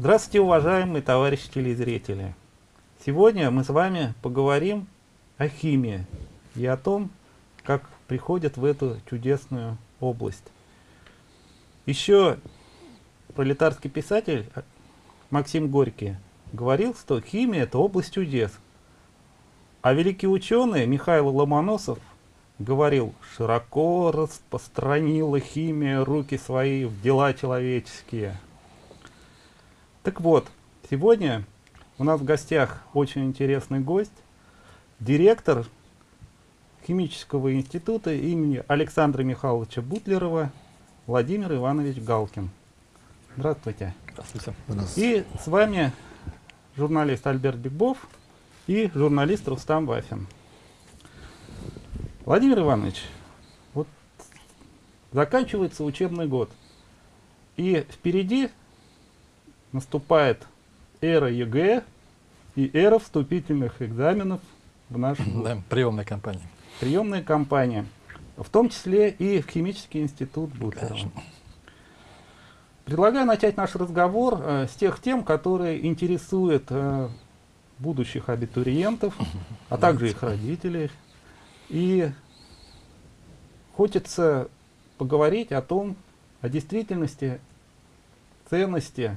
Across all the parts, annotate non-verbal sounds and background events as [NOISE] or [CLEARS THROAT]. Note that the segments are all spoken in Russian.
Здравствуйте, уважаемые товарищи телезрители! Сегодня мы с вами поговорим о химии и о том, как приходят в эту чудесную область. Еще пролетарский писатель Максим Горький говорил, что химия – это область чудес. А великий ученый Михаил Ломоносов говорил, широко распространила химия руки свои в дела человеческие. Так вот, сегодня у нас в гостях очень интересный гость, директор химического института имени Александра Михайловича Бутлерова Владимир Иванович Галкин. Здравствуйте. Здравствуйте. И с вами журналист Альберт Бигбов и журналист Рустам Вафин. Владимир Иванович, вот заканчивается учебный год, и впереди наступает эра ЕГЭ и эра вступительных экзаменов в нашу [LAUGHS] да, приемная кампания. Приемная кампания, в том числе и в химический институт Бутлерова. Предлагаю начать наш разговор э, с тех тем, которые интересуют э, будущих абитуриентов, а также их родителей. И хочется поговорить о том, о действительности ценности,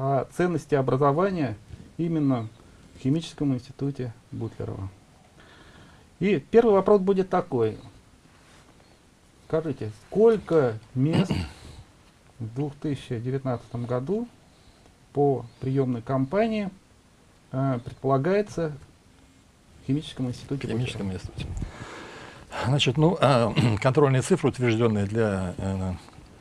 о ценности образования именно в химическом институте Бутлерова. И первый вопрос будет такой. Скажите, сколько мест в 2019 году по приемной кампании э, предполагается в химическом институте? В химическом институте. Значит, ну, э, [CLEARS THROAT] контрольные цифры, утвержденные для э,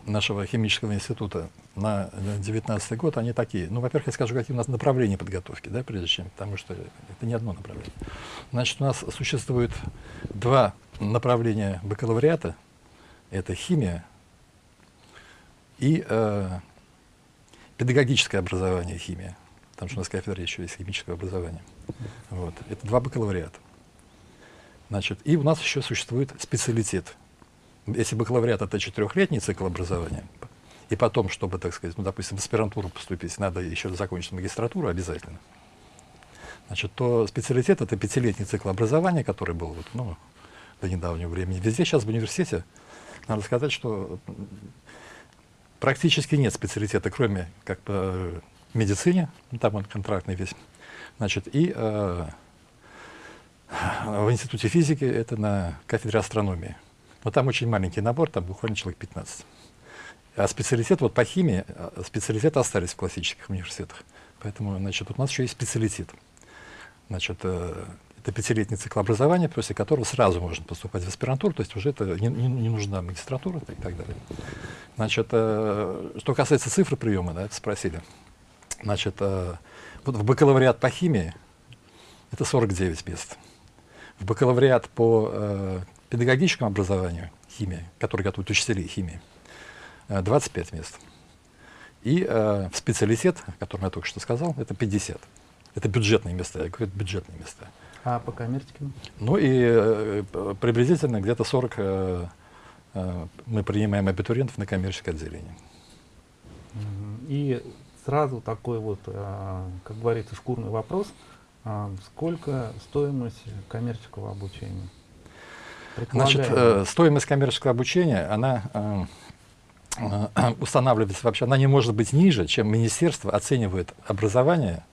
нашего химического института на 2019 год, они такие. Ну, во-первых, я скажу, какие у нас направления подготовки, да, прежде чем, потому что это не одно направление. Значит, у нас существует два направления бакалавриата. Это химия и э, педагогическое образование химия, потому что у нас кафедра еще есть химическое образование. Вот. Это два бакалавриата. Значит, и у нас еще существует специалитет. Если бакалавриат это четырехлетний цикл образования, и потом, чтобы, так сказать, ну, допустим, в аспирантуру поступить, надо еще закончить магистратуру обязательно. Значит, то специалитет это пятилетний цикл образования, который был вот, ну, до недавнего времени. Везде сейчас в университете, надо сказать, что Практически нет специалитета, кроме как по медицине, ну, там он контрактный весь. Значит, и э, в институте физики это на кафедре астрономии. Но там очень маленький набор, там буквально человек 15. А специалитет, вот по химии, э, специалитеты остались в классических университетах. Поэтому, значит, вот у нас еще есть специалитет. Значит, э, это пятилетний цикл образования, после которого сразу можно поступать в аспирантуру, то есть уже это не, не, не нужна магистратура и так далее. Значит, э, что касается цифры приема, да, это спросили. Значит, э, вот в бакалавриат по химии это 49 мест. В бакалавриат по э, педагогическому образованию химии, который готовит учителей химии, 25 мест. И э, в специалитет, о котором я только что сказал, это 50. Это бюджетные места, я говорю, бюджетные места. А по коммерческим? Ну и э, приблизительно где-то 40 э, э, мы принимаем абитуриентов на коммерческое отделение. И сразу такой вот, э, как говорится, шкурный вопрос. Э, сколько стоимость коммерческого обучения? Значит, э, стоимость коммерческого обучения, она э, э, [CLEARS THROAT] устанавливается вообще, она не может быть ниже, чем министерство оценивает образование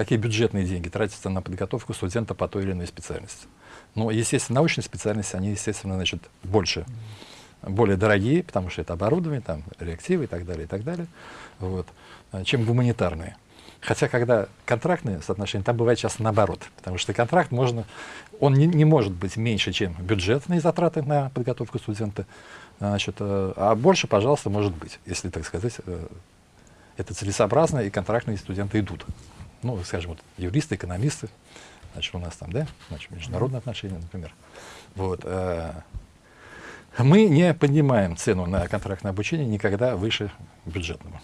какие бюджетные деньги тратятся на подготовку студента по той или иной специальности. Ну, естественно, научные специальности, они, естественно, значит, больше, более дорогие, потому что это оборудование, там, реактивы и так далее, и так далее, вот, чем гуманитарные. Хотя, когда контрактные соотношения, там бывает часто наоборот, потому что контракт можно, он не, не может быть меньше, чем бюджетные затраты на подготовку студента, значит, э, а больше, пожалуйста, может быть, если, так сказать, э, это целесообразно, и контрактные студенты идут ну, скажем, вот, юристы, экономисты, значит, у нас там, да, значит, международные отношения, например. Вот, э, мы не поднимаем цену на контрактное обучение никогда выше бюджетного.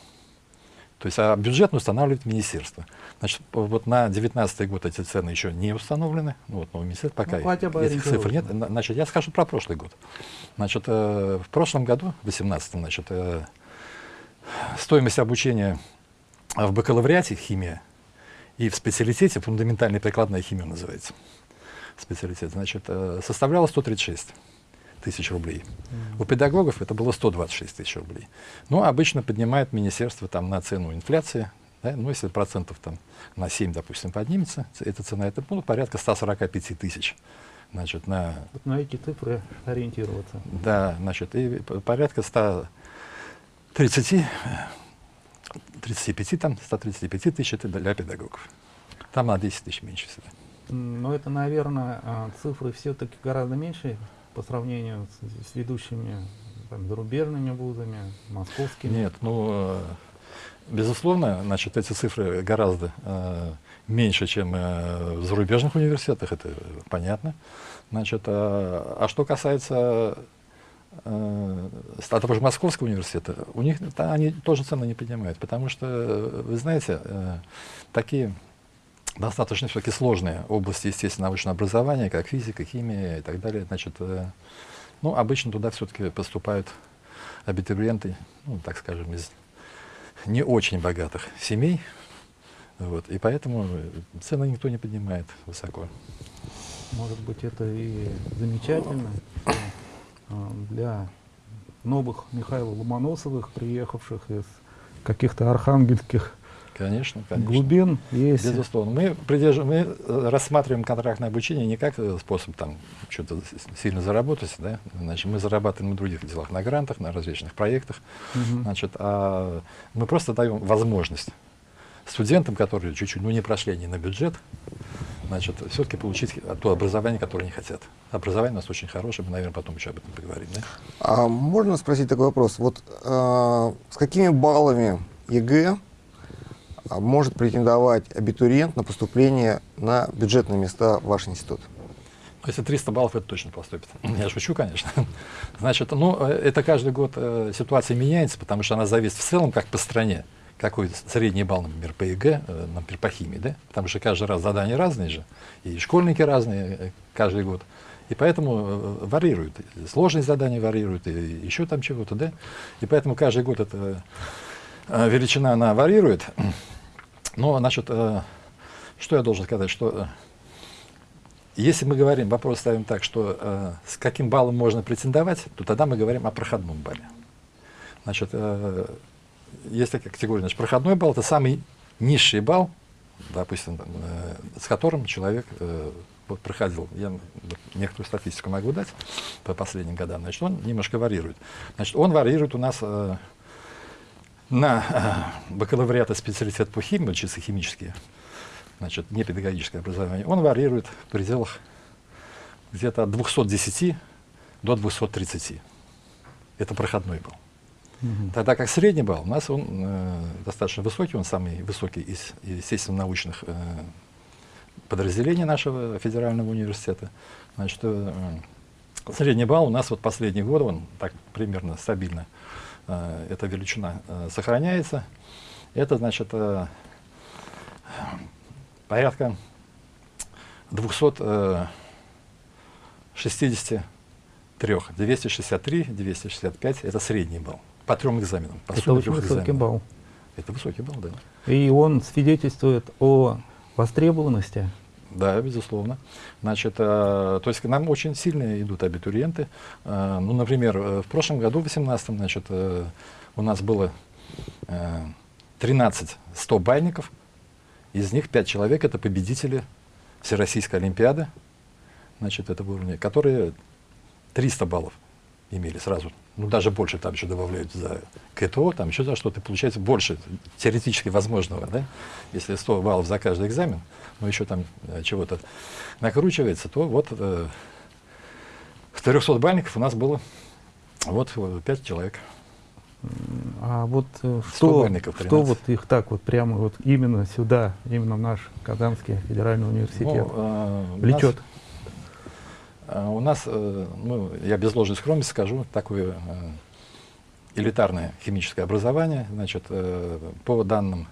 То есть, а бюджетно устанавливает министерство. Значит, вот на 2019 год эти цены еще не установлены. Ну, вот, но министерство пока ну, бы этих цифр нет. Значит, я скажу про прошлый год. Значит, э, в прошлом году, в 2018, значит, э, стоимость обучения в бакалавриате химия и в специалитете, фундаментальная прикладная химия называется, специалитет, значит, э, составляла 136 тысяч рублей. Mm. У педагогов это было 126 тысяч рублей. Ну, обычно поднимает министерство там на цену инфляции, да, ну, если процентов там на 7, допустим, поднимется, эта цена, это ну, порядка 145 тысяч. Значит, на... Вот на эти цифры ориентироваться. Да, значит, и порядка 130, 35, там, 135 тысяч это для педагогов. Там на 10 тысяч меньше всегда. Но это, наверное, а, цифры все-таки гораздо меньше по сравнению с, с ведущими там, зарубежными вузами, московскими. Нет, ну, э, безусловно, значит, эти цифры гораздо э, меньше, чем э, в зарубежных университетах, это понятно. Значит, э, а что касается э, того же Московского университета, у них да, они тоже цены не поднимают, потому что, вы знаете, э, такие достаточно все-таки сложные области, естественно, научного образования, как физика, химия и так далее. Значит, э, ну, обычно туда все-таки поступают абитуриенты, ну, так скажем, из не очень богатых семей. Вот, и поэтому цены никто не поднимает высоко. Может быть, это и замечательно э, для новых Михаила Ломоносовых, приехавших из каких-то архангельских Конечно, конечно. Глубин есть. Безусловно. Мы, придерж... мы э, рассматриваем контрактное обучение не как э, способ там что-то сильно заработать, да? Значит, мы зарабатываем на других делах, на грантах, на различных проектах. Угу. Значит, а мы просто даем возможность студентам, которые чуть-чуть ну, не прошли они на бюджет, значит, все-таки получить то образование, которое они хотят. Образование у нас очень хорошее, мы, наверное, потом еще об этом поговорим. Да? А можно спросить такой вопрос? Вот э, с какими баллами ЕГЭ может претендовать абитуриент на поступление на бюджетные места в ваш институт? Если 300 баллов, это точно поступит. [LAUGHS] Я шучу, конечно. [LAUGHS] Значит, ну, э, это каждый год э, ситуация меняется, потому что она зависит в целом, как по стране. Какой средний балл, например, по ЕГЭ, э, например, по химии, да? Потому что каждый раз задания разные же, и школьники разные э, каждый год. И поэтому э, варьируют. Сложность задания варьирует, и еще там чего-то, да? И поэтому каждый год эта величина, она варьирует. Но, значит, э, что я должен сказать, что э, если мы говорим, вопрос ставим так, что э, с каким баллом можно претендовать, то тогда мы говорим о проходном балле. Значит, э, есть такая категория, значит, проходной балл – это самый низший балл, допустим, э, с которым человек э, вот проходил, я некоторую статистику могу дать по последним годам, значит, он немножко варьирует. Значит, он варьирует у нас э, на э, бакалавриат и специалитет по химии, чисто химические, значит, не педагогическое образование, он варьирует в пределах где-то от 210 до 230. Это проходной балл. Угу. Тогда как средний балл у нас он э, достаточно высокий, он самый высокий из, естественно, научных э, подразделений нашего федерального университета. Значит, э, средний балл у нас вот последние годы, он так примерно стабильно Э, эта величина э, сохраняется. Это значит э, порядка 263, 263, 265 это средний балл по трем экзаменам. По это очень высокий экзаменам. балл. Это высокий балл, да. И он свидетельствует о востребованности да, безусловно. Значит, э, то есть к нам очень сильно идут абитуриенты. Э, ну, например, э, в прошлом году, в 2018, значит, э, у нас было э, 13 100 бальников, из них 5 человек это победители Всероссийской Олимпиады, значит, этого уровня, которые 300 баллов имели сразу. Ну, даже больше там еще добавляют за КТО, там еще за что-то. Получается больше теоретически возможного, да? Если 100 баллов за каждый экзамен, но еще там э, чего-то накручивается, то вот э, 300 бальников у нас было вот 5 человек. А вот э, что, что вот их так вот прямо вот именно сюда, именно в наш Казанский федеральный университет ну, э, влечет? А у нас, э, ну, я без ложной скромности скажу, такое э, элитарное химическое образование. Значит, э, по данным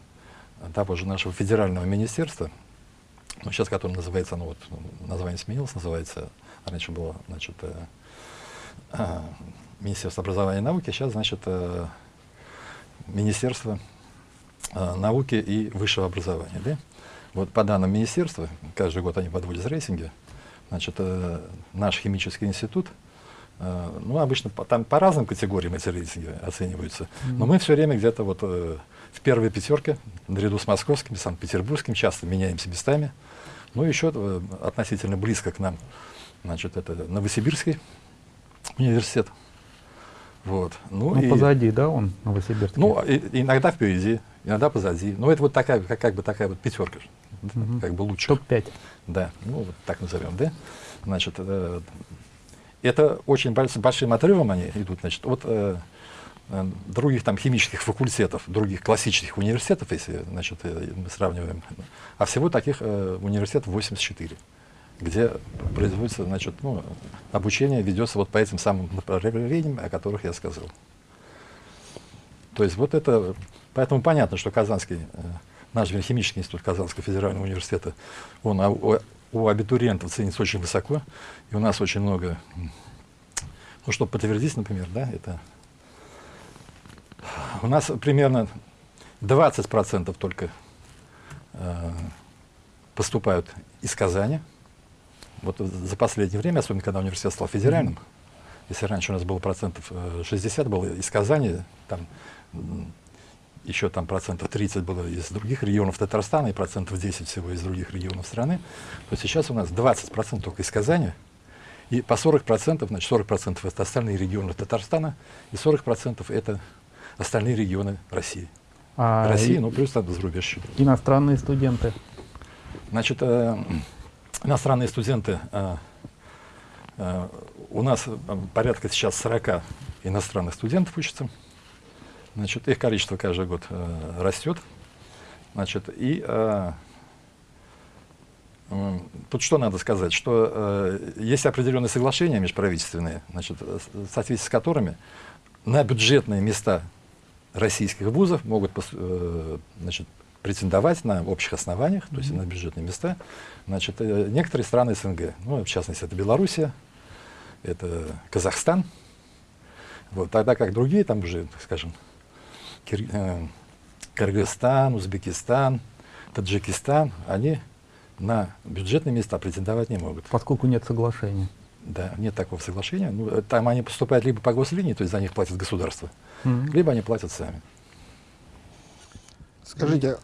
того же нашего федерального министерства, ну, сейчас которое называется, ну вот название сменилось, называется, раньше было, значит, Министерство образования и науки, сейчас, значит, Министерство науки и высшего образования. Да? Вот по данным министерства, каждый год они подводят рейтинги, значит, э, наш химический институт, э, ну, обычно по, там по разным категориям эти рейтинги оцениваются, mm-hmm. но мы все время где-то вот э, в первой пятерке, наряду с московским, санкт-петербургским, часто меняемся местами. Ну, еще э, относительно близко к нам, значит, это Новосибирский университет. Вот. Ну, ну и, позади, да, он, Новосибирский? Ну, и, иногда впереди, иногда позади. Ну, это вот такая, как, как бы такая вот пятерка, угу. как бы лучше. Топ-5. Да, ну, вот так назовем, да. Значит, э, это очень больш, большим отрывом они идут, значит, от э, э, других там химических факультетов, других классических университетов, если, значит, э, мы сравниваем. А всего таких э, университетов 84 где производится, значит, ну, обучение ведется вот по этим самым направлениям, о которых я сказал. То есть вот это, поэтому понятно, что Казанский, э, наш химический институт Казанского федерального университета, он у, у абитуриентов ценится очень высоко, и у нас очень много, ну, чтобы подтвердить, например, да, это у нас примерно 20% только э, поступают из Казани, вот за последнее время, особенно когда университет стал федеральным, если раньше у нас было процентов 60 э, было из Казани, там еще там процентов 30 было из других регионов Татарстана и процентов 10 всего из других регионов страны, то сейчас у нас 20 процентов только из Казани, и по 40 процентов, значит 40 процентов это остальные регионы Татарстана, и 40 процентов это остальные регионы России. А России, ну плюс там зарубеж. Иностранные студенты? Значит, э, иностранные студенты, э, э, у нас э, порядка сейчас 40 иностранных студентов учатся. Значит, их количество каждый год э, растет. Значит, и э, э, тут что надо сказать, что э, есть определенные соглашения межправительственные, значит, в соответствии с которыми на бюджетные места российских вузов могут э, значит, претендовать на общих основаниях, то есть на бюджетные места, значит, э, некоторые страны СНГ, ну, в частности, это Белоруссия, это Казахстан, вот, тогда как другие, там уже, скажем, Кир, э, Кыргызстан, Узбекистан, Таджикистан, они на бюджетные места претендовать не могут. Поскольку нет соглашения. Да, нет такого соглашения. Ну, э, там они поступают либо по гослинии, то есть за них платит государство, mm -hmm. либо они платят сами. Скажите,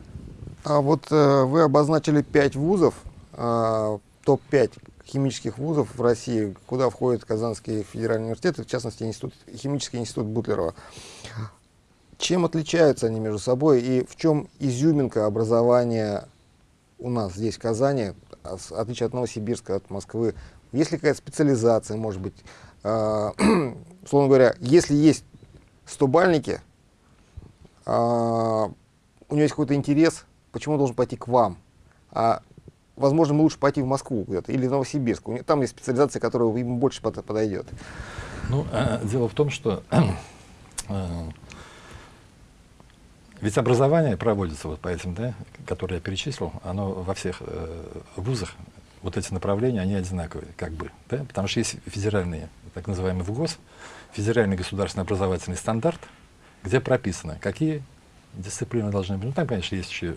а вот э, вы обозначили пять вузов, э, топ-5 химических вузов в России, куда входит Казанский федеральный университет, в частности институт, химический институт Бутлерова. Чем отличаются они между собой и в чем изюминка образования у нас здесь, в Казани, отличие от Новосибирска, от Москвы? Есть ли какая-то специализация, может быть? Э, [CLEARS THROAT] условно говоря, если есть стобальники, э, у него есть какой-то интерес, почему он должен пойти к вам? А, возможно, ему лучше пойти в Москву куда-то или в Новосибирск. Там есть специализация, которая ему больше подойдет. Ну, э, дело в том, что [CLEARS THROAT] э, ведь образование проводится вот по этим, да, которые я перечислил, оно во всех э, вузах, вот эти направления, они одинаковые, как бы, да, потому что есть федеральные, так называемый ВГОС, федеральный государственный образовательный стандарт, где прописано, какие дисциплины должны быть. Ну, там, конечно, есть еще,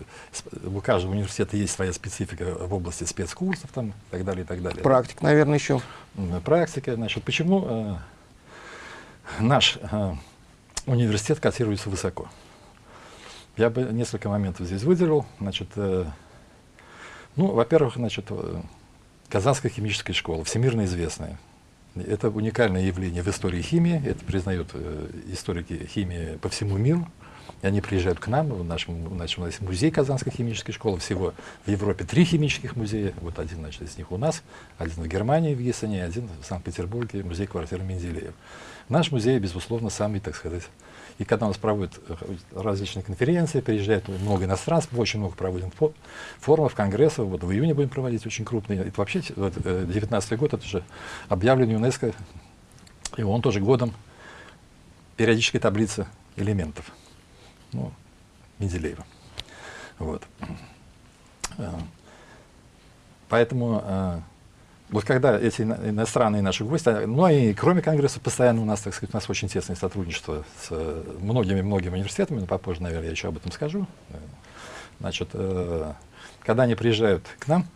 у каждого университета есть своя специфика в области спецкурсов там, и так далее, и так далее. Практик, наверное, еще. Практика, значит, почему э, наш э, университет котируется высоко? Я бы несколько моментов здесь выделил. Значит, э, ну, во-первых, значит, э, Казанская химическая школа, всемирно известная. Это уникальное явление в истории химии, это признают э, историки химии по всему миру. И они приезжают к нам, в нашем, в нашем музей Казанской химической школы. Всего в Европе три химических музея. Вот один значит, из них у нас, один в Германии, в Гессене, один в Санкт-Петербурге, музей квартиры Менделеев. Наш музей, безусловно, самый, так сказать, и когда у нас проводят э, различные конференции, приезжает много иностранцев, очень много проводим форумов, конгрессов. Вот в июне будем проводить очень крупные. Это вообще 2019 э, год, это же объявлен ЮНЕСКО, и он тоже годом периодической таблицы элементов ну, Менделеева. Вот. Э, поэтому э, вот когда эти иностранные наши гости, ну и кроме Конгресса, постоянно у нас, так сказать, у нас очень тесное сотрудничество с многими-многими университетами, но попозже, наверное, я еще об этом скажу. Значит, когда они приезжают к нам,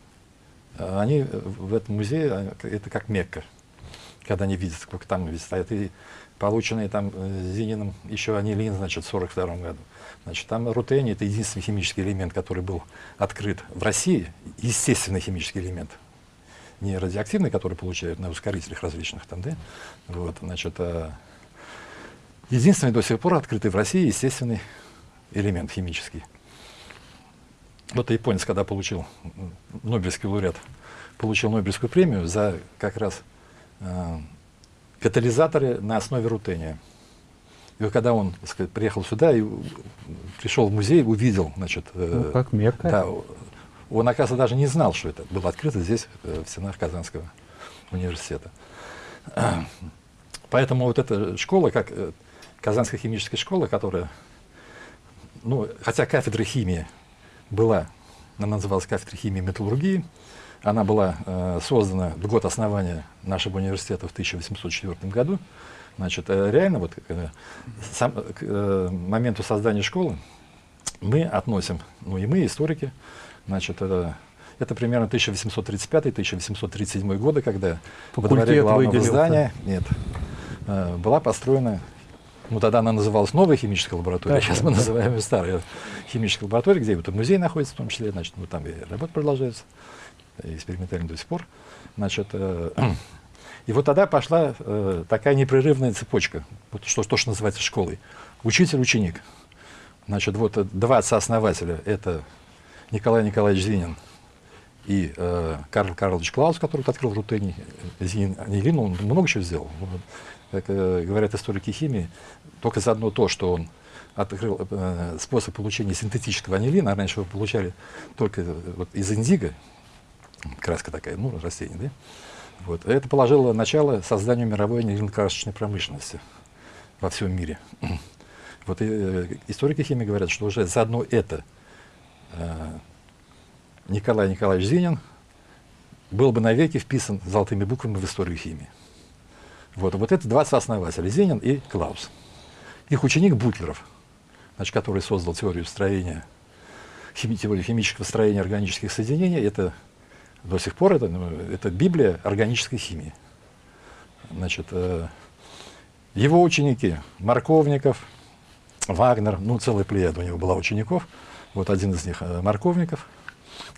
они в этом музее, это как Мекка, когда они видят, сколько там стоят, и полученные там Зининым еще анилин, значит, в 42 году. Значит, там рутений — это единственный химический элемент, который был открыт в России, естественный химический элемент, не радиоактивный, который получают на ускорителях различных там, да? Вот, значит, а единственный до сих пор открытый в России естественный элемент химический. Вот японец, когда получил Нобелевский лауреат, получил Нобелевскую премию за как раз э, катализаторы на основе рутения. И вот когда он сказать, приехал сюда и пришел в музей, увидел, значит, э, ну, как Мекка. Да, он, оказывается, даже не знал, что это было открыто здесь, э, в стенах Казанского университета. Поэтому вот эта школа, как э, Казанская химическая школа, которая, ну, хотя кафедра химии была, она называлась кафедра химии и металлургии, она была э, создана в год основания нашего университета в 1804 году. Значит, э, реально вот э, сам, к э, моменту создания школы мы относим, ну и мы, историки, Значит, это, это примерно 1835-1837 годы, когда Факультет во дворе главного здания нет, э, была построена, ну тогда она называлась новая химическая лаборатория, да, сейчас да, мы да. называем ее старая химическая лаборатория, где вот музей находится в том числе, значит, ну, там и работа продолжается, экспериментально до сих пор. Значит, э, и вот тогда пошла э, такая непрерывная цепочка, вот что, то, что называется школой. Учитель-ученик. Значит, вот два отца-основателя — это Николай Николаевич Зинин и э, Карл Карлович Клаус, который открыл рутений, Зинин Анилин, он много чего сделал. Как э, говорят историки химии, только за одно то, что он открыл э, способ получения синтетического анилина, а раньше его получали только э, вот, из индиго, краска такая, ну, растение, да? Вот. Это положило начало созданию мировой анилин-красочной промышленности во всем мире. [CLEARS THROAT] Вот и, э, историки химии говорят, что уже заодно это Э, Николай Николаевич Зинин был бы навеки вписан золотыми буквами в историю химии. Вот, вот это два сооснователя, Зинин и Клаус. Их ученик Бутлеров, значит, который создал теорию строения, хими, теорию химического строения органических соединений, это до сих пор это, ну, это Библия органической химии. Значит, э, его ученики Марковников, Вагнер, ну, целая плеяда у него была учеников – вот один из них э, Марковников,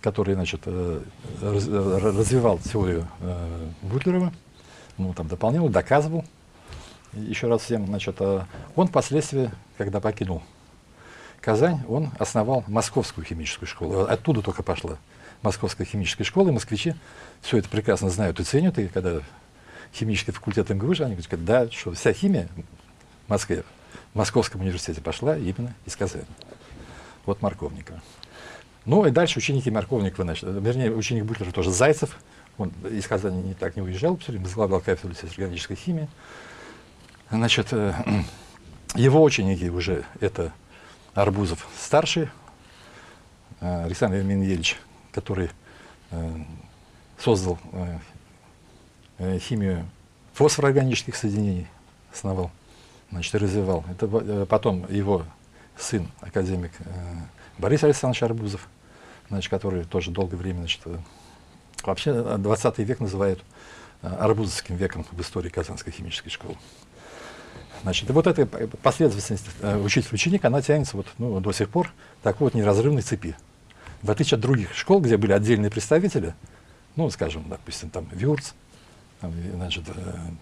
который значит, э, э, развивал теорию Бутлерова, ну, там дополнял, доказывал. Еще раз всем, значит, он впоследствии, когда покинул Казань, он основал Московскую химическую школу. Оттуда только пошла Московская химическая школа, и москвичи все это прекрасно знают и ценят. И когда химический факультет МГУ, они говорят, да, что вся химия в Москве, в Московском университете пошла именно из Казани вот Марковникова. Ну и дальше ученики Марковникова, значит, вернее, ученик Бутлера тоже Зайцев, он из Казани не так не уезжал, все время возглавлял кафедру органической химии. Значит, э, [CLEARS THROAT] его ученики уже это Арбузов старший, э, Александр Емельевич, который э, создал химию фосфороорганических соединений, основал, значит, развивал. Это потом его сын, академик э, Борис Александрович Арбузов, значит, который тоже долгое время, значит, э, вообще 20 век называют э, арбузовским веком в истории Казанской химической школы. Значит, и вот эта последовательность учитель-ученик, она тянется вот, ну, до сих пор такой вот неразрывной цепи. В отличие от других школ, где были отдельные представители, ну, скажем, допустим, там Вюрц, там, значит,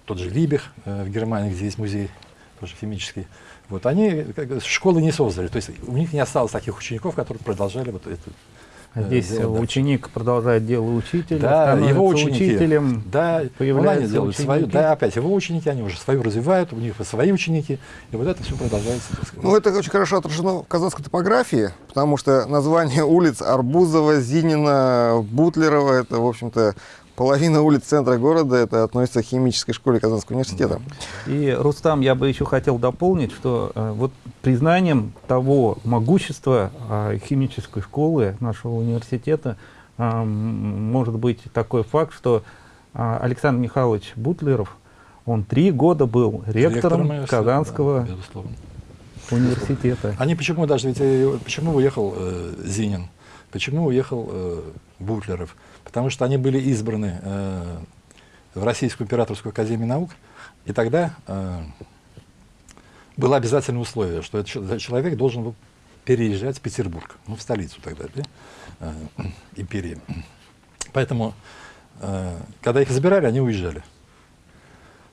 тот же Либех в Германии, где есть музей тоже химический, вот они как, школы не создали, то есть у них не осталось таких учеников, которые продолжали вот эту а Здесь дело, ученик да. продолжает дело учителя, да, его ученики, учителем, да, появляются они делают ученики. свою, да, опять его ученики, они уже свою развивают, у них свои ученики, и вот это все продолжается. Ну, это очень хорошо отражено в казанской топографии, потому что название [LAUGHS] улиц Арбузова, Зинина, Бутлерова, это, в общем-то, половина улиц центра города это относится к химической школе Казанского университета. И, Рустам, я бы еще хотел дополнить, что э, вот признанием того могущества э, химической школы нашего университета э, может быть такой факт, что а, Александр Михайлович Бутлеров, он три года был ректором, ректором Казанского да, университета. Они почему даже, ведь почему уехал э, Зинин, почему уехал э, Бутлеров? Потому что они были избраны э, в Российскую императорскую академию наук, и тогда э, было обязательное условие, что этот человек должен был переезжать в Петербург, ну, в столицу тогда, да, э, империи. Поэтому, э, когда их забирали, они уезжали.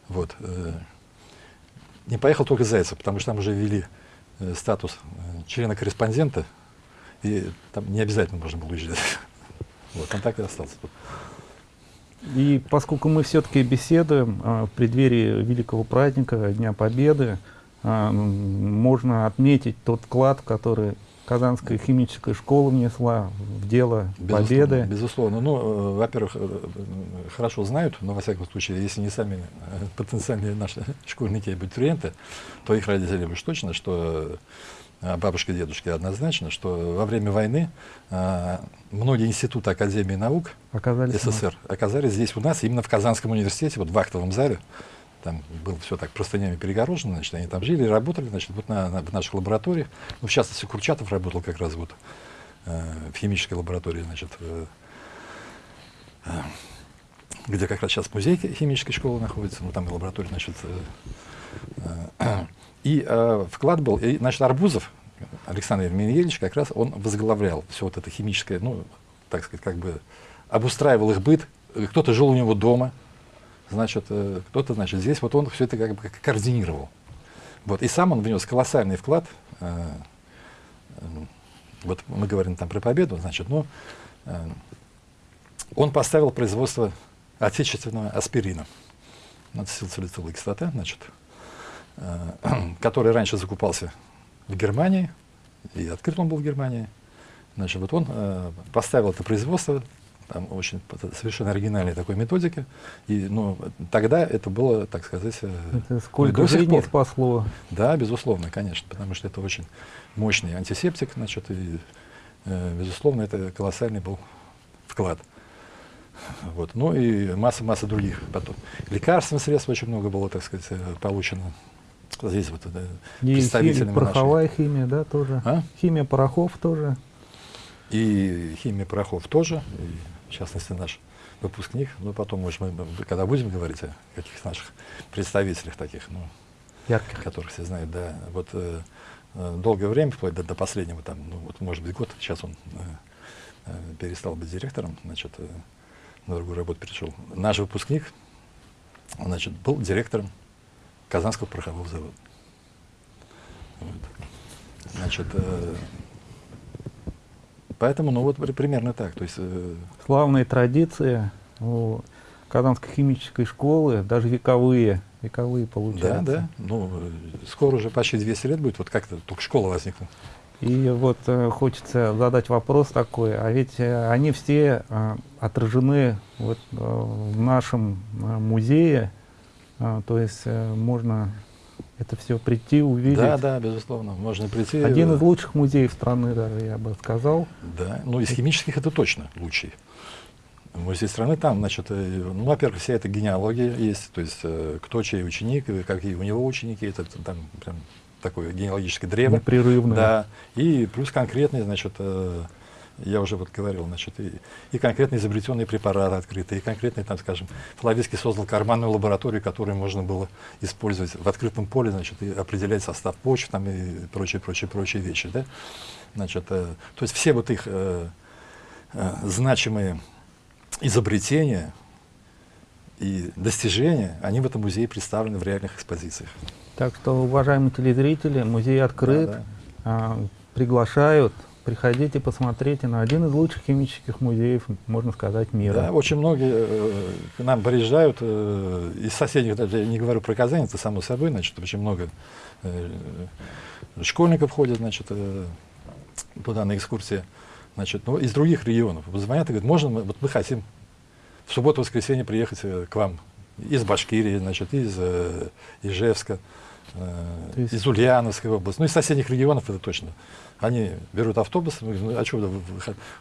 Вот. Э, не поехал только Зайцев, потому что там уже ввели э, статус э, члена-корреспондента, и там не обязательно можно было уезжать. Вот, он так и остался тут. И поскольку мы все-таки беседуем а, в преддверии великого праздника, Дня Победы, а, можно отметить тот вклад, который Казанская химическая школа внесла в дело безусловно, победы. Безусловно. Ну, э, во-первых, э, хорошо знают, но во всяком случае, если не сами э, потенциальные наши [LAUGHS] школьники и абитуриенты, то их родители уж точно, что а бабушка и дедушки однозначно, что во время войны а, многие институты Академии наук оказались СССР оказались здесь у нас, именно в Казанском университете, вот в актовом зале. Там было все так простынями перегорожено, значит, они там жили, работали, значит, вот на, на, в наших лабораториях. Ну, в частности, Курчатов работал как раз вот э, в химической лаборатории, значит, э, э, где как раз сейчас музей химической школы находится, ну, там и лаборатория, значит, [CLEARS THROAT] и э, вклад был, и, значит, Арбузов, Александр Емельянович, как раз он возглавлял все вот это химическое, ну, так сказать, как бы обустраивал их быт. Кто-то жил у него дома, значит, э, кто-то, значит, здесь вот он все это как бы координировал. Вот, и сам он внес колоссальный вклад. Э, э, вот мы говорим там про победу, значит, ну, э, он поставил производство отечественного аспирина, ацетилсалициловая кислота, значит, Э, [CLEARS THROAT] который раньше закупался в Германии, и открыт он был в Германии. Значит, вот он э, поставил это производство, там очень совершенно оригинальной такой методики. И, ну, тогда это было, так сказать, э, это сколько до жизней спасло. Да, безусловно, конечно, потому что это очень мощный антисептик, значит, и, э, безусловно, это колоссальный был вклад. Вот. Ну и масса-масса других потом. Лекарственных средств очень много было, так сказать, э, получено здесь вот да, представителями пороховая нашей. химия, да, тоже. А? Химия порохов тоже. И химия порохов тоже, и, в частности наш выпускник. Ну, потом, может, мы, когда будем говорить о каких-то наших представителях таких, ну, Ярких. которых все знают, да. Вот э, э, долгое время, вплоть до, до последнего, там, ну, вот, может быть, год, сейчас он э, э, перестал быть директором, значит, э, на другую работу перешел. Наш выпускник, значит, был директором Казанского порохового завода. Вот. Значит, э, поэтому, ну вот примерно так. То есть, э, Славные традиции у Казанской химической школы, даже вековые, вековые получаются. Да, да. Ну, скоро уже почти 200 лет будет, вот как-то только школа возникла. И вот э, хочется задать вопрос такой, а ведь э, они все э, отражены вот, э, в нашем э, музее, а, то есть э, можно это все прийти, увидеть. Да, да, безусловно, можно прийти. Один из лучших музеев страны, даже я бы сказал. Да, ну из химических это точно лучший. Музей страны там, значит, э, ну, во-первых, вся эта генеалогия есть, то есть э, кто чей ученик, какие у него ученики, это там прям такое генеалогическое древо. Непрерывное. Да, и плюс конкретные, значит, я уже вот говорил, значит, и, и конкретно изобретенные препараты открытые, и конкретно, там, скажем, Флавицкий создал карманную лабораторию, которую можно было использовать в открытом поле, значит, и определять состав почв, там, и прочие, прочие, прочие вещи, да. Значит, э, то есть все вот их э, э, значимые изобретения и достижения, они в этом музее представлены в реальных экспозициях. Так что, уважаемые телезрители, музей открыт, да, да. А, приглашают приходите, посмотрите на один из лучших химических музеев, можно сказать, мира. Да, очень многие э, к нам приезжают э, из соседних, даже я не говорю про Казань, это само собой, значит, очень много э, школьников ходят, значит, э, туда на экскурсии, значит, ну, из других регионов. Звонят и говорят, можно, мы, вот мы хотим в субботу-воскресенье приехать э, к вам из Башкирии, значит, из э, Ижевска, э, из Ульяновской области, ну, из соседних регионов это точно. Они берут автобус, ну, а что,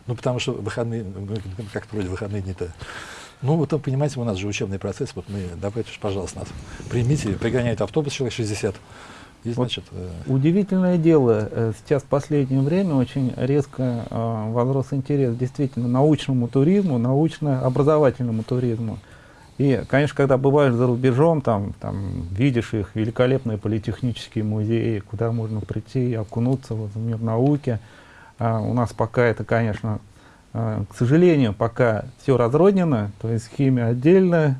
ну, потому что выходные, ну, как вроде выходные дни-то Ну, вот, понимаете, у нас же учебный процесс, вот мы, давайте, пожалуйста, нас примите, пригоняет автобус человек 60, и, значит, вот э... Удивительное дело, э, сейчас в последнее время очень резко э, возрос интерес действительно научному туризму, научно-образовательному туризму. И, конечно, когда бываешь за рубежом, там, там видишь их великолепные политехнические музеи, куда можно прийти и окунуться вот, в мир науки. А у нас пока это, конечно, а, к сожалению, пока все разрознено, то есть химия отдельно,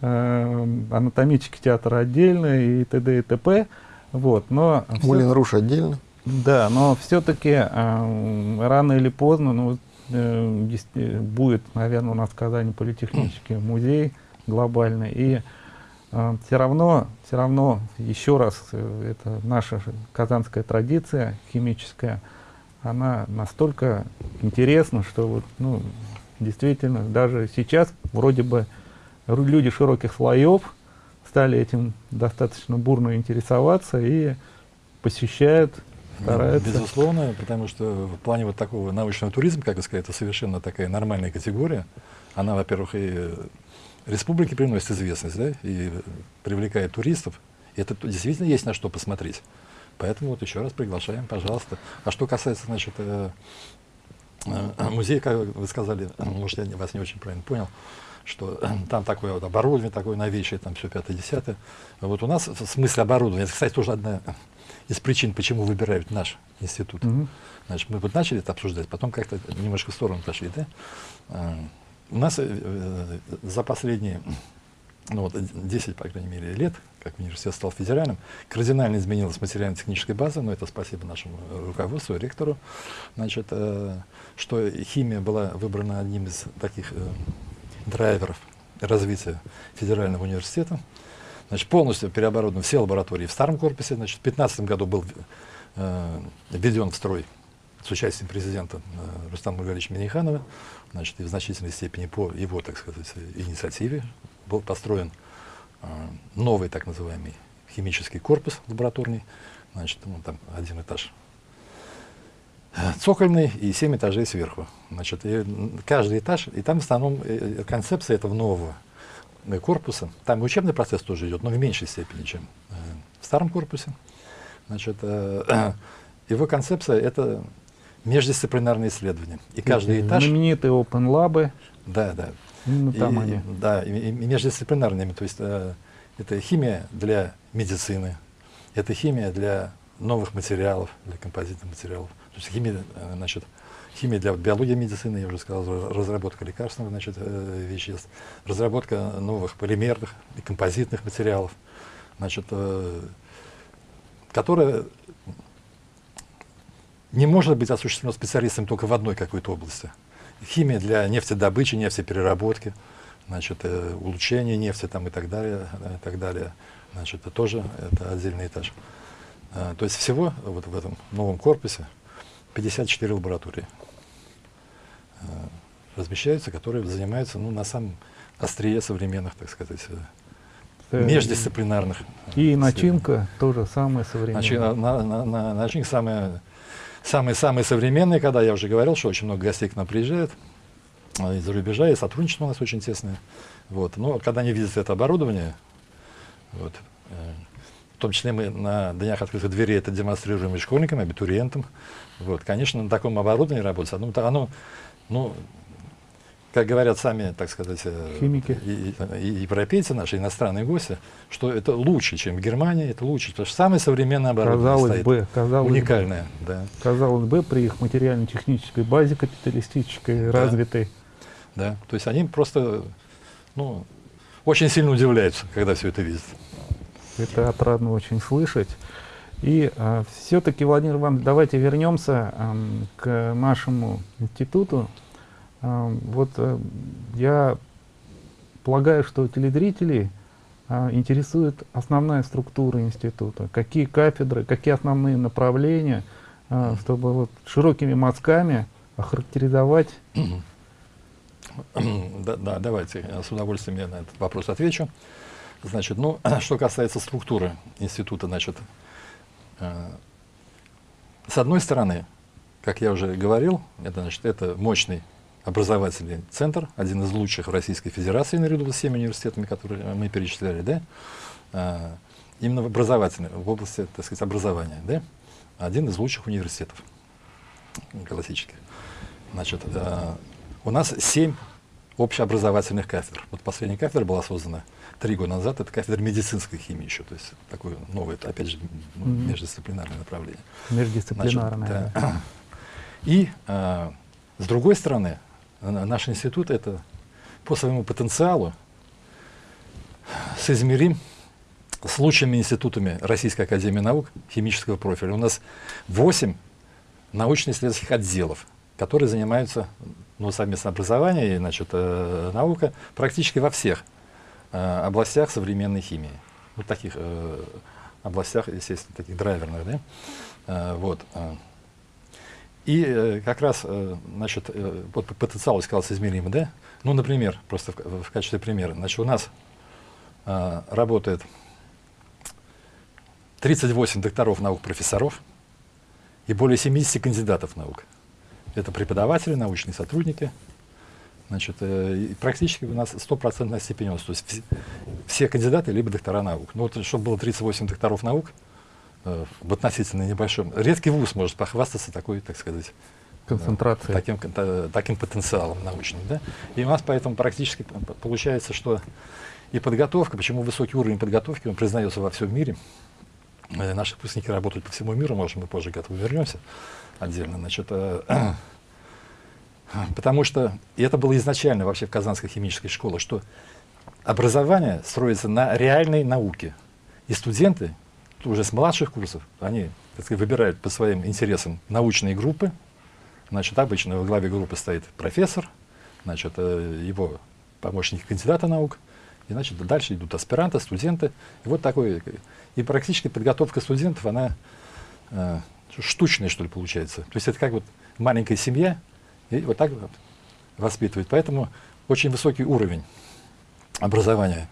а, анатомический театр отдельно и т.д. и т.п. Вот, но Мулин Руш отдельно. Да, но все-таки э, рано или поздно, ну, э, э, будет, наверное, у нас в Казани политехнический музей глобальный, и э, все равно, все равно, еще раз, э, это наша казанская традиция химическая, она настолько интересна, что вот, ну, действительно, даже сейчас вроде бы люди широких слоев стали этим достаточно бурно интересоваться и посещают стараются. Безусловно, потому что в плане вот такого научного туризма, как вы сказали, это совершенно такая нормальная категория. Она, во-первых, и республике приносит известность, да, и привлекает туристов. И это действительно есть на что посмотреть. Поэтому вот еще раз приглашаем, пожалуйста. А что касается, значит, э, э, музея, как вы сказали, может, я вас не очень правильно понял, что там такое вот оборудование, такое новейшее, там все пятое-десятое. Вот у нас в смысле оборудования, это, кстати, тоже одна из причин, почему выбирают наш институт. -hmm. Значит, мы вот начали это обсуждать, потом как-то немножко в сторону пошли. Да? А, у нас э, э, за последние ну, вот, 10, по крайней мере, лет, как университет стал федеральным, кардинально изменилась материально-техническая база, но это спасибо нашему руководству, ректору, значит, э, что химия была выбрана одним из таких э, драйверов развития федерального университета. Значит, полностью переоборудованы все лаборатории в старом корпусе. Значит, в 2015 году был э, введен в строй с участием президента э, Рустама Маргаровича Миниханова, значит, и в значительной степени по его, так сказать, инициативе был построен э, новый так называемый химический корпус лабораторный, значит, ну, там один этаж э, цокольный и семь этажей сверху. Значит, и каждый этаж, и там в основном э, концепция этого нового корпуса. Там учебный процесс тоже идет, но в меньшей степени, чем э, в старом корпусе. Значит, э, [CLEARS THROAT] его концепция — это междисциплинарные исследования. И каждый этаж... Знаменитые open лабы. Да, да. Ну, там и, они. Да, и, и междисциплинарными. То есть э, это химия для медицины, это химия для новых материалов, для композитных материалов. То есть химия, э, значит, химия для биологии медицины, я уже сказал, разработка лекарственных значит, э, веществ, разработка новых полимерных и композитных материалов, значит, э, которая не может быть осуществлено специалистом только в одной какой-то области. Химия для нефтедобычи, нефтепереработки, значит, э, улучшение нефти там, и так далее, и так далее. Значит, это тоже это отдельный этаж. То есть всего вот в этом новом корпусе 54 лаборатории размещаются, которые занимаются ну, на самом острие современных, так сказать, э, междисциплинарных. И начинка тоже самая современная. Начи, на, на, на, начинка самая самые-самые современные, когда я уже говорил, что очень много гостей к нам приезжает из-за рубежа, и сотрудничество у нас очень тесное. Вот. Но когда они видят это оборудование, вот, э, в том числе мы на днях открытых дверей это демонстрируем и школьникам, и абитуриентам. Вот, конечно, на таком оборудовании работать, оно, оно ну, как говорят сами, так сказать, э, Химики. И, и, европейцы наши, иностранные гости, что это лучше, чем в Германии, это лучше, потому что самое современное оборудование казалось стоит, бы, казалось уникальное. Бы, да. Казалось бы, при их материально-технической базе капиталистической, да. развитой. Да, то есть они просто, ну, очень сильно удивляются, когда все это видят. Это отрадно очень слышать. И а, все-таки, Владимир Иванович, давайте вернемся а, к нашему институту, вот э, я полагаю, что телезрителей а, интересует основная структура института, какие кафедры, какие основные направления, а, чтобы вот широкими мазками охарактеризовать. Да, да, давайте, с удовольствием я на этот вопрос отвечу. Значит, ну, [CLEARS THROAT] что касается структуры института, значит, э, с одной стороны, как я уже говорил, это, значит, это мощный образовательный центр, один из лучших в Российской Федерации, наряду с всеми университетами, которые мы перечисляли, да, а, именно в образовательной, в области, так сказать, образования, да, один из лучших университетов классических. Значит, а, у нас семь общеобразовательных кафедр. Вот последняя кафедра была создана три года назад, это кафедра медицинской химии еще, то есть такое новое, опять же, ну, междисциплинарное направление. Междисциплинарное. Значит, да. [CLEARS THROAT] И э, с другой стороны, наш институт это по своему потенциалу соизмерим с лучшими институтами Российской Академии Наук химического профиля. У нас 8 научно-исследовательских отделов, которые занимаются ну, совместное образование и значит, э, наука практически во всех э, областях современной химии. Вот таких э, областях, естественно, таких драйверных. Да? Э, вот. Э. И э, как раз, э, значит, э, вот потенциал, сказал, измерим, да? Ну, например, просто в, качестве примера, значит, у нас э, работает 38 докторов наук, профессоров и более 70 кандидатов наук. Это преподаватели, научные сотрудники. Значит, э, практически у нас стопроцентная степенность. То есть все, все кандидаты либо доктора наук. Ну вот, чтобы было 38 докторов наук э, в относительно небольшом. Редкий вуз может похвастаться такой, так сказать, концентрацией. Да, таким, таким потенциалом научным. Да? И у нас поэтому практически получается, что и подготовка, почему высокий уровень подготовки, он признается во всем мире. Э, наши выпускники работают по всему миру, может, мы позже к этому вернемся отдельно. Значит, э, потому что и это было изначально вообще в Казанской химической школе, что образование строится на реальной науке. И студенты уже с младших курсов, они так сказать, выбирают по своим интересам научные группы. Значит, обычно во главе группы стоит профессор, значит, э, его помощники кандидата наук. И значит, дальше идут аспиранты, студенты. И вот такой. И практически подготовка студентов, она э, штучное, что ли, получается. То есть это как вот маленькая семья, и вот так вот воспитывает. Поэтому очень высокий уровень образования,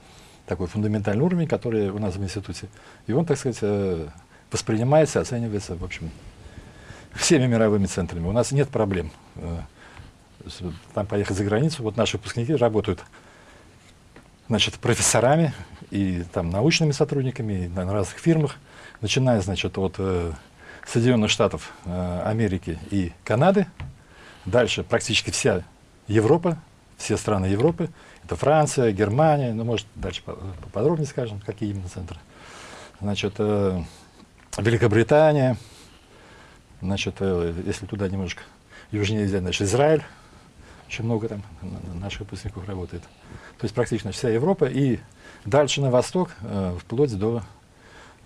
такой фундаментальный уровень, который у нас в институте. И он, так сказать, э, воспринимается, оценивается, в общем, всеми мировыми центрами. У нас нет проблем э, там поехать за границу. Вот наши выпускники работают значит, профессорами и там научными сотрудниками на разных фирмах, начиная, значит, от э, Соединенных Штатов э, Америки и Канады. Дальше практически вся Европа, все страны Европы. Это Франция, Германия, ну, может, дальше поподробнее скажем, какие именно центры. Значит, э, Великобритания, значит, э, если туда немножко южнее взять, значит, Израиль, очень много там наших выпускников работает. То есть практически вся Европа и дальше на восток, э, вплоть до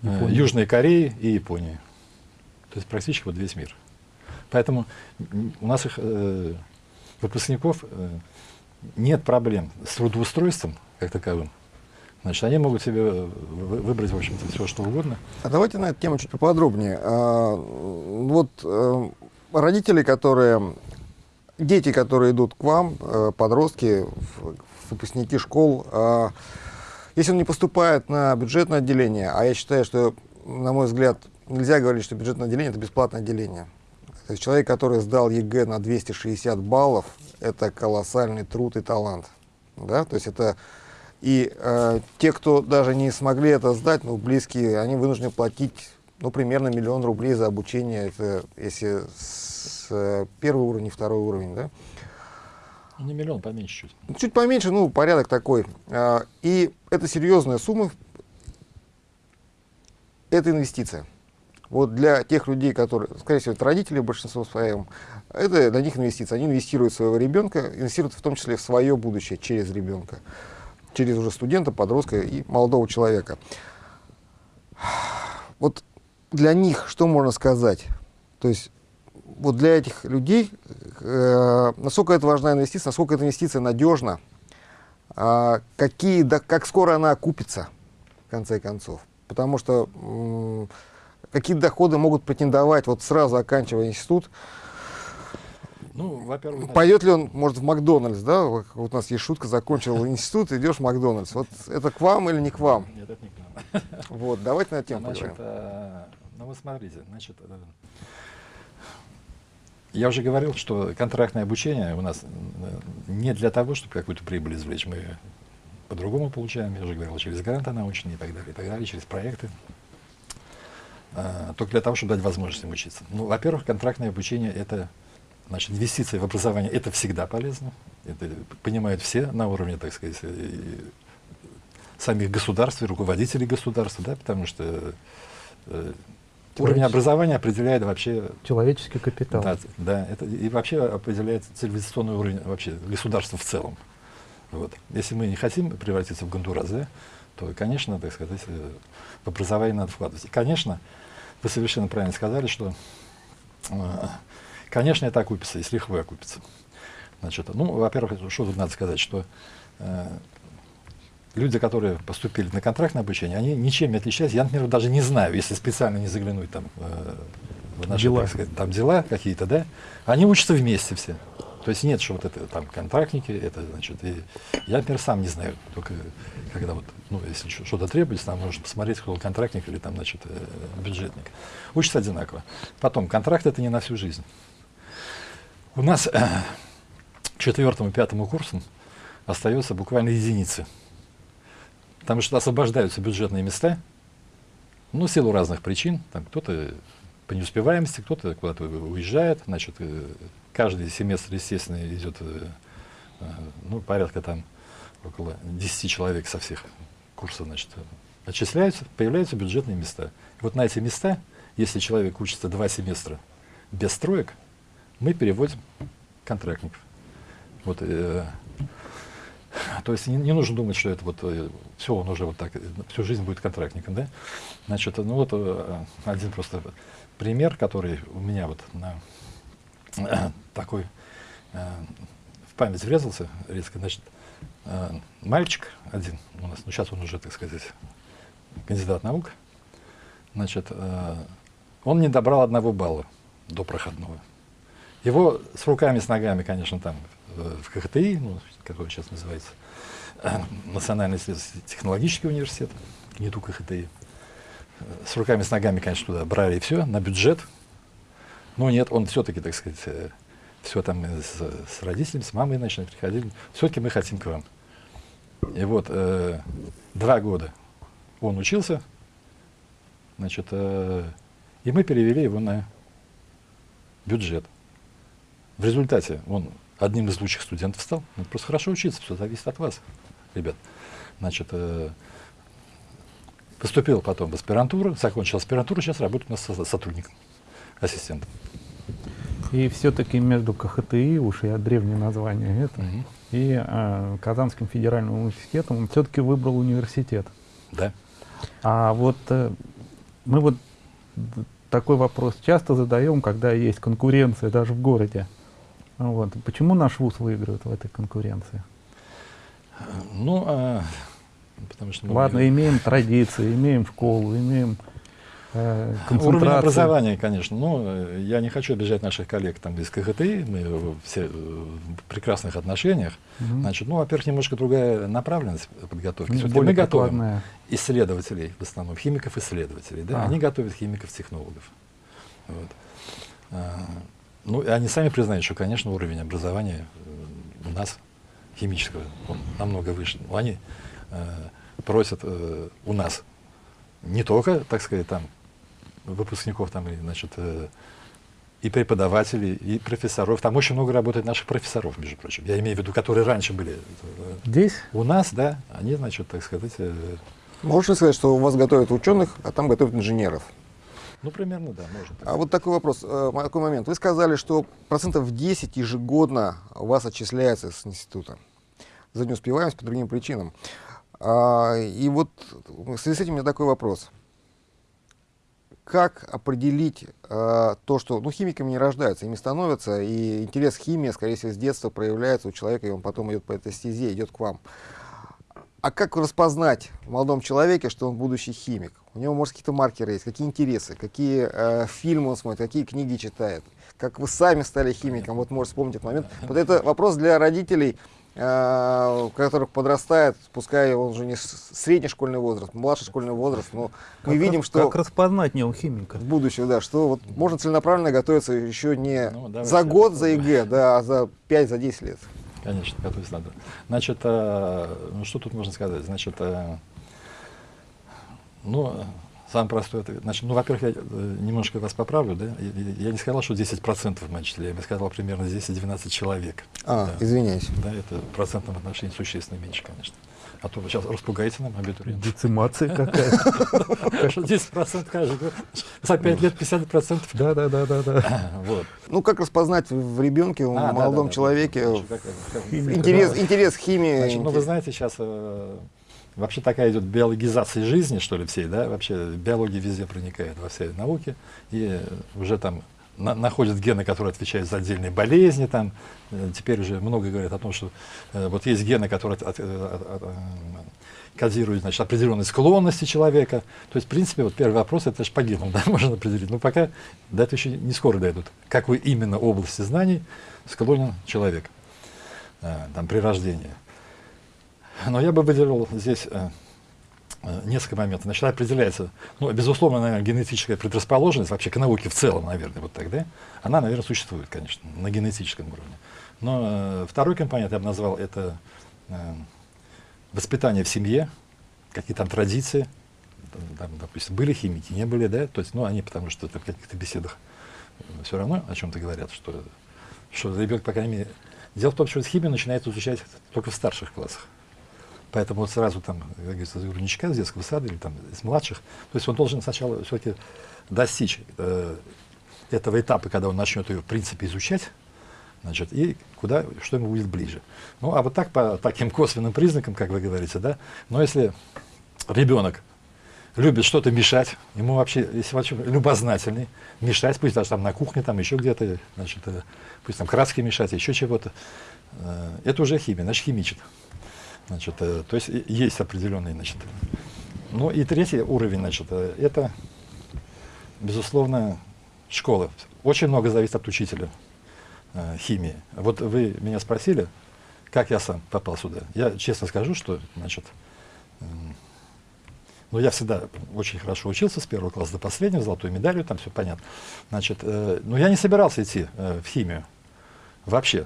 э, Южной Кореи и Японии. То есть практически вот весь мир. Поэтому у нас их э, выпускников э, нет проблем с трудоустройством как таковым. Значит, они могут себе э, выбрать, в общем-то, все, что угодно. А давайте на эту тему чуть поподробнее. А, вот э, родители, которые, дети, которые идут к вам, э, подростки, выпускники школ, э, если он не поступает на бюджетное отделение, а я считаю, что, на мой взгляд, нельзя говорить, что бюджетное отделение – это бесплатное отделение. То есть человек, который сдал ЕГЭ на 260 баллов, это колоссальный труд и талант. Да? То есть это и э, те, кто даже не смогли это сдать, ну, близкие, они вынуждены платить ну, примерно миллион рублей за обучение, это если с э, первый уровень и второй уровень, да? Ну, не миллион, поменьше чуть. Чуть поменьше, ну, порядок такой. Э, и это серьезная сумма, это инвестиция. Вот для тех людей, которые, скорее всего, это родители в большинстве своем, это для них инвестиция. Они инвестируют в своего ребенка, инвестируют в том числе в свое будущее через ребенка, через уже студента, подростка и молодого человека. Вот для них что можно сказать? То есть вот для этих людей, э, насколько это важна инвестиция, насколько эта инвестиция надежна, э, какие, да, как скоро она окупится, в конце концов. Потому что какие доходы могут претендовать, вот сразу оканчивая институт, ну, во-первых, пойдет ли он, может, в Макдональдс, да? Вот у нас есть шутка, закончил институт, идешь в Макдональдс. Вот это к вам или не к вам? Нет, это не к нам. Вот, давайте на тему значит, э, ну, вы смотрите, значит, э, Я уже говорил, что контрактное обучение у нас не для того, чтобы какую-то прибыль извлечь. Мы по-другому получаем, я уже говорил, через гранты научные и так далее, и так далее, через проекты. А, только для того, чтобы дать возможность им учиться. Ну, во-первых, контрактное обучение — это значит, инвестиции в образование — это всегда полезно. Это понимают все на уровне, так сказать, самих государств и руководителей государства, да, потому что э, уровень образования определяет вообще... Человеческий капитал. Да, да это, и вообще определяет цивилизационный уровень вообще государства в целом. Вот. Если мы не хотим превратиться в Гондурас, да, то, конечно, так сказать, в образование надо вкладывать. И, конечно, вы совершенно правильно сказали, что, э, конечно, это окупится, если лихвой окупится. Значит, ну, во-первых, что тут надо сказать, что э, люди, которые поступили на контрактное обучение, они ничем не отличаются. Я, например, даже не знаю, если специально не заглянуть там, э, в наши дела. Сказать, там дела какие-то, да, они учатся вместе все. То есть нет, что вот это там контрактники, это значит, и я, например, сам не знаю, только когда вот, ну, если что-то требуется, там нужно посмотреть, кто контрактник или там, значит, э, бюджетник. Учатся одинаково. Потом, контракт это не на всю жизнь. У нас э, четвертому, пятому курсу остается буквально единицы Потому что освобождаются бюджетные места, ну, в силу разных причин. Там кто-то по неуспеваемости, кто-то куда-то уезжает. Значит, э, каждый семестр, естественно, идет э, э, ну, порядка там около 10 человек со всех курсов, значит, отчисляются, появляются бюджетные места. И вот на эти места, если человек учится два семестра без строек, мы переводим контрактников. Вот, э, то есть не, не нужно думать, что это вот э, все, он уже вот так, всю жизнь будет контрактником, да? Значит, ну вот э, один просто пример, который у меня вот на [CLEARS THROAT] такой в память врезался резко, значит, мальчик один у нас, ну сейчас он уже, так сказать, кандидат наук, значит, он не добрал одного балла до проходного. Его с руками, с ногами, конечно, там в КХТИ, ну, как он сейчас называется, [CLEARS THROAT] Национальный технологический университет, не только ХТИ. С руками, с ногами, конечно, туда брали и все, на бюджет. Но нет, он все-таки, так сказать, э, все там с, с родителями, с мамой, значит, приходили. Все-таки мы хотим к вам. И вот э, два года он учился, значит, э, и мы перевели его на бюджет. В результате он одним из лучших студентов стал. Надо просто хорошо учиться, все зависит от вас, ребят. Значит, э, поступил потом в аспирантуру, закончил аспирантуру, сейчас работает у нас сотрудником, ассистентом. И все-таки между КХТИ, уж я древнее название это, угу. и э, Казанским федеральным университетом, он все-таки выбрал университет. Да. А вот э, мы вот такой вопрос часто задаем, когда есть конкуренция даже в городе. Вот. Почему наш ВУЗ выигрывает в этой конкуренции? Ну, а, потому что... Ладно, мы... имеем традиции, имеем школу, имеем э, Уровень образования, конечно. Но ну, я не хочу обижать наших коллег там из КХТИ, мы все в прекрасных отношениях. Угу. Значит, ну, во-первых, немножко другая направленность подготовки. Ну, мы готовим исследователей, в основном химиков-исследователей. Да? А. Они готовят химиков-технологов. Вот. А, ну, и они сами признают, что, конечно, уровень образования э, у нас химического, он намного выше. Но они э, просят э, у нас не только, так сказать, там, выпускников, там, и, значит, э, и преподавателей, и профессоров. Там очень много работает наших профессоров, между прочим. Я имею в виду, которые раньше были. Здесь? У нас, да. Они, значит, так сказать... Э, Можно сказать, что у вас готовят ученых, а там готовят инженеров? Ну, примерно, да, может. А вот такой вопрос, э, такой момент. Вы сказали, что процентов 10 ежегодно у вас отчисляется с института за неуспеваемость по другим причинам. А, и вот в связи с этим у меня такой вопрос. Как определить а, то, что ну, химиками не рождаются, ими становятся, и интерес к химии, скорее всего, с детства проявляется у человека, и он потом идет по этой стезе, идет к вам. А как распознать в молодом человеке, что он будущий химик? У него, может, какие-то маркеры есть, какие интересы, какие э, фильмы он смотрит, какие книги читает. Как вы сами стали химиком, вот можете вспомнить этот момент. Вот это вопрос для родителей, э, которых подрастает, пускай он уже не средний школьный возраст, младший школьный возраст, но мы как видим, что... Как распознать неухимика? В будущем, да, что вот можно целенаправленно готовиться еще не ну, за год, за ЕГЭ, да, а за 5, за 10 лет. Конечно, готовиться надо. Значит, э, ну что тут можно сказать? Значит, э, ну, Самый простой ответ. Значит, ну, во-первых, я э, немножко вас поправлю, да? Я, я не сказал, что 10% в моем числе, я сказал примерно 10-12 человек. А, да. извиняюсь. Да, это в процентном отношении существенно меньше, конечно. А то вы сейчас распугаете нам абитуриентов. Децимация какая-то. [LAUGHS] Конечно, 10% каждый год. За 5 лет 50%. Да, да, да, да, да. [LAUGHS] Вот. Ну, как распознать в ребенке, в а, молодом человеке интерес, интерес к химии? Ну, вы знаете, сейчас э, Вообще такая идет биологизация жизни, что ли, всей, да, вообще биология везде проникает во все науки, и уже там на, находят гены, которые отвечают за отдельные болезни, там, э, теперь уже много говорят о том, что э, вот есть гены, которые от, от, от, кодируют, значит, определенные склонности человека. То есть, в принципе, вот первый вопрос, это же по генам, да, можно определить. Но пока до этого еще не скоро дойдут. Какой именно области знаний склонен человек, э, там, при рождении. Но я бы выделил здесь э, э, несколько моментов. Значит, определяется, ну, безусловно, наверное, генетическая предрасположенность вообще к науке в целом, наверное, вот так, да? Она, наверное, существует, конечно, на генетическом уровне. Но э, второй компонент я бы назвал это э, воспитание в семье, какие там традиции, там, допустим, были химики, не были, да, то есть, ну, они потому что в каких-то беседах э, все равно о чем-то говорят, что, что ребенок, по крайней мере, дело в том, что химию начинает изучать только в старших классах. Поэтому вот сразу там, как говорится, грудничка, из детского сада или там из младших, то есть он должен сначала все-таки достичь э, этого этапа, когда он начнет ее в принципе изучать, значит, и куда, что ему будет ближе. Ну, а вот так по таким косвенным признакам, как вы говорите, да, но если ребенок любит что-то мешать, ему вообще, если вообще любознательный, мешать, пусть даже там на кухне, там еще где-то, значит, э, пусть там краски мешать, еще чего-то, э, это уже химия, значит, химичит. Значит, э, то есть есть определенный, значит. Ну и третий уровень, значит, э, это, безусловно, школа. Очень много зависит от учителя э, химии. Вот вы меня спросили, как я сам попал сюда. Я честно скажу, что, значит, э, ну, я всегда очень хорошо учился с первого класса до последнего, золотой медалью, там все понятно. Значит, э, но я не собирался идти э, в химию вообще.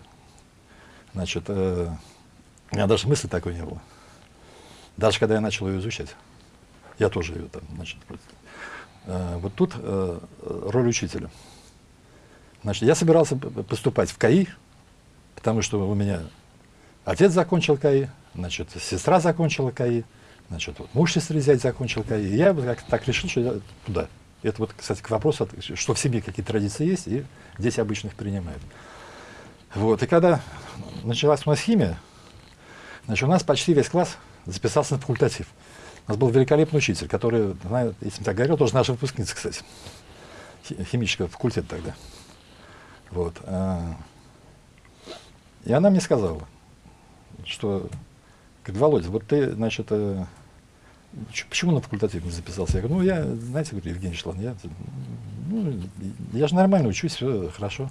Значит, э, у меня даже мысли такой не было. Даже когда я начал ее изучать. Я тоже ее там, значит, э, вот тут э, роль учителя. Значит, я собирался поступать в КАИ, потому что у меня отец закончил КАИ, значит, сестра закончила КАИ, значит, вот муж сестры зять закончил КАИ. И я как так решил, что я туда. Это вот, кстати, к вопросу, что в семье какие традиции есть, и дети обычно их принимают. Вот, и когда началась у нас химия, Значит, у нас почти весь класс записался на факультатив. У нас был великолепный учитель, который, знаю, если так говорил, тоже наша выпускница, кстати, химического факультета тогда. Вот. А, и она мне сказала, что, говорит, Володя, вот ты, значит, э, почему на факультатив не записался? Я говорю, ну, я, знаете, говорю, Евгений Шлан, я, ну, я же нормально учусь, все хорошо.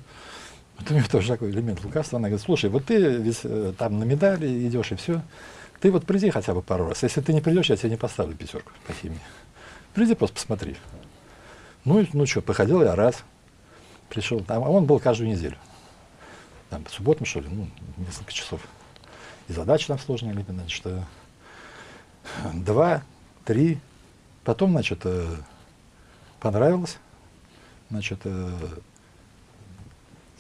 Вот у меня тоже такой элемент лукавства. Она говорит, слушай, вот ты ведь э, там на медали идешь и все. Ты вот приди хотя бы пару раз. Если ты не придешь, я тебе не поставлю пятерку по химии. Приди просто посмотри. Ну, ну что, походил я раз. Пришел, а он был каждую неделю. Там, по субботам, что ли, ну, несколько часов. И задачи там сложные, значит, что два, три. Потом, значит, э, понравилось. Значит, э,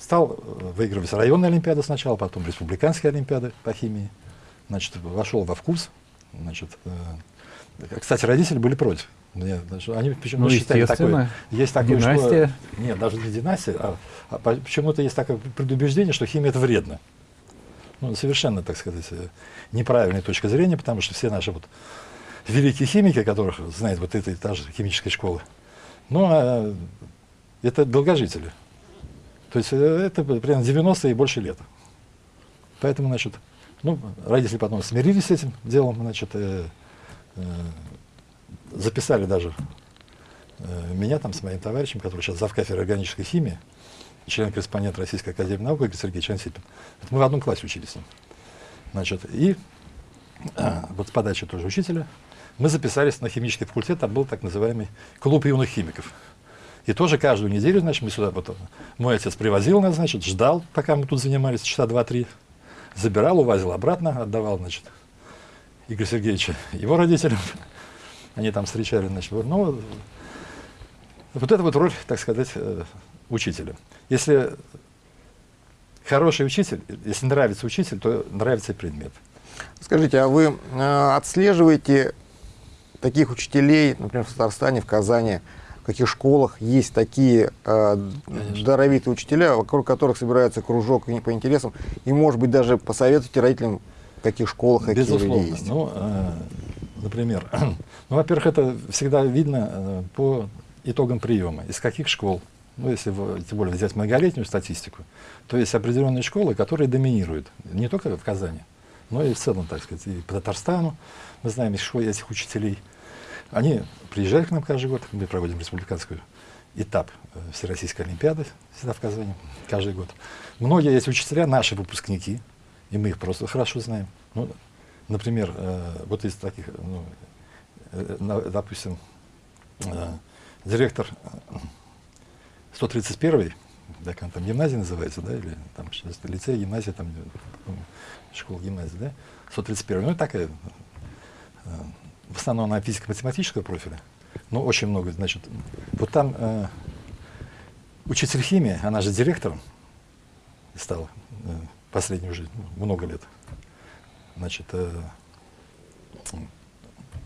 Стал э, выигрывать районные олимпиады сначала, потом республиканские олимпиады по химии. Значит, вошел во вкус. Значит, э, кстати, родители были против. Мне, они почему-то ну, считали такое. Есть такое, династия. Что, нет, даже не династия, а, а почему-то есть такое предубеждение, что химия это вредно. Ну, совершенно, так сказать, э, неправильная точка зрения, потому что все наши вот великие химики, которых знает вот эта та же химическая школа, ну, а, это долгожители. То есть э, это примерно 90 и больше лет. Поэтому, значит, ну, родители потом смирились с этим делом, значит, э, э, записали даже э, меня там с моим товарищем, который сейчас завкафедрой органической химии, член-корреспондент Российской Академии Наук, Игорь Сергеевич Ансипин. Мы в одном классе учились с ним. Значит, и а, вот с подачи тоже учителя мы записались на химический факультет, там был так называемый клуб юных химиков. И тоже каждую неделю, значит, мы сюда потом, мой отец привозил нас, значит, ждал, пока мы тут занимались, часа два-три, забирал, увозил обратно, отдавал, значит, Игорь Сергеевича его родителям. [LAUGHS] Они там встречали, значит, ну, вот это вот роль, так сказать, э, учителя. Если хороший учитель, если нравится учитель, то нравится и предмет. Скажите, а вы э, отслеживаете таких учителей, например, в Татарстане, в Казани, в каких школах есть такие э, даровитые учителя, вокруг которых собирается кружок по интересам, и, может быть, даже посоветуйте родителям, в каких школах какие Безусловно. люди есть? Ну, э, например, [CLEARS THROAT] ну, во-первых, это всегда видно э, по итогам приема, из каких школ, ну, если тем более взять многолетнюю статистику, то есть определенные школы, которые доминируют, не только в Казани, но и в целом, так сказать, и по Татарстану, мы знаем школы этих учителей. Они приезжают к нам каждый год, мы проводим республиканскую этап э, Всероссийской Олимпиады всегда в Казани, каждый год. Многие эти учителя наши выпускники, и мы их просто хорошо знаем. Ну, например, э, вот из таких, ну, э, допустим, директор 131 как он там гимназия называется, да, или там лицей, гимназия, там школа, гимназия, да, 131 ну, такая, э, в основном на физико-математического профиля, но очень много, значит, вот там э, учитель химии, она же директором стала э, последнюю жизнь, ну, много лет, значит, э,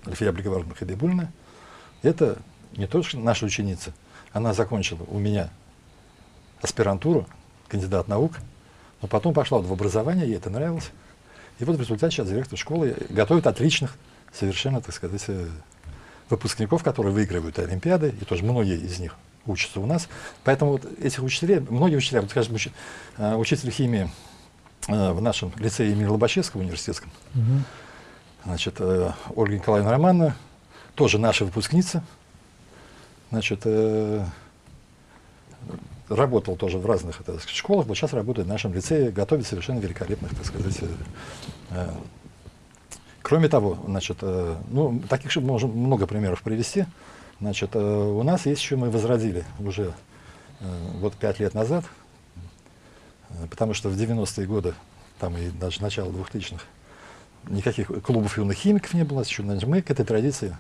Альфия Блиговаровна Хабибульна, это не только наша ученица, она закончила у меня аспирантуру, кандидат наук, но потом пошла в образование, ей это нравилось. И вот в результате сейчас директор школы готовит отличных, совершенно, так сказать, э, выпускников, которые выигрывают Олимпиады, и тоже многие из них учатся у нас. Поэтому вот этих учителей, многие учителя, вот, скажем, учи, э, учитель химии э, в нашем лицее имени Лобачевского университетском, угу. значит, Ольга Николаевна Романовна, тоже наша выпускница, Значит, работал тоже в разных так сказать, школах, вот сейчас работает в нашем лицее, готовит совершенно великолепных, так сказать. Кроме того, значит, э, ну, таких можем много примеров привести. Значит, э, у нас есть еще, мы возродили уже э, вот пять лет назад, э, потому что в 90-е годы, там и даже начало 2000-х, никаких клубов юных химиков не было, еще, значит, мы к этой традиции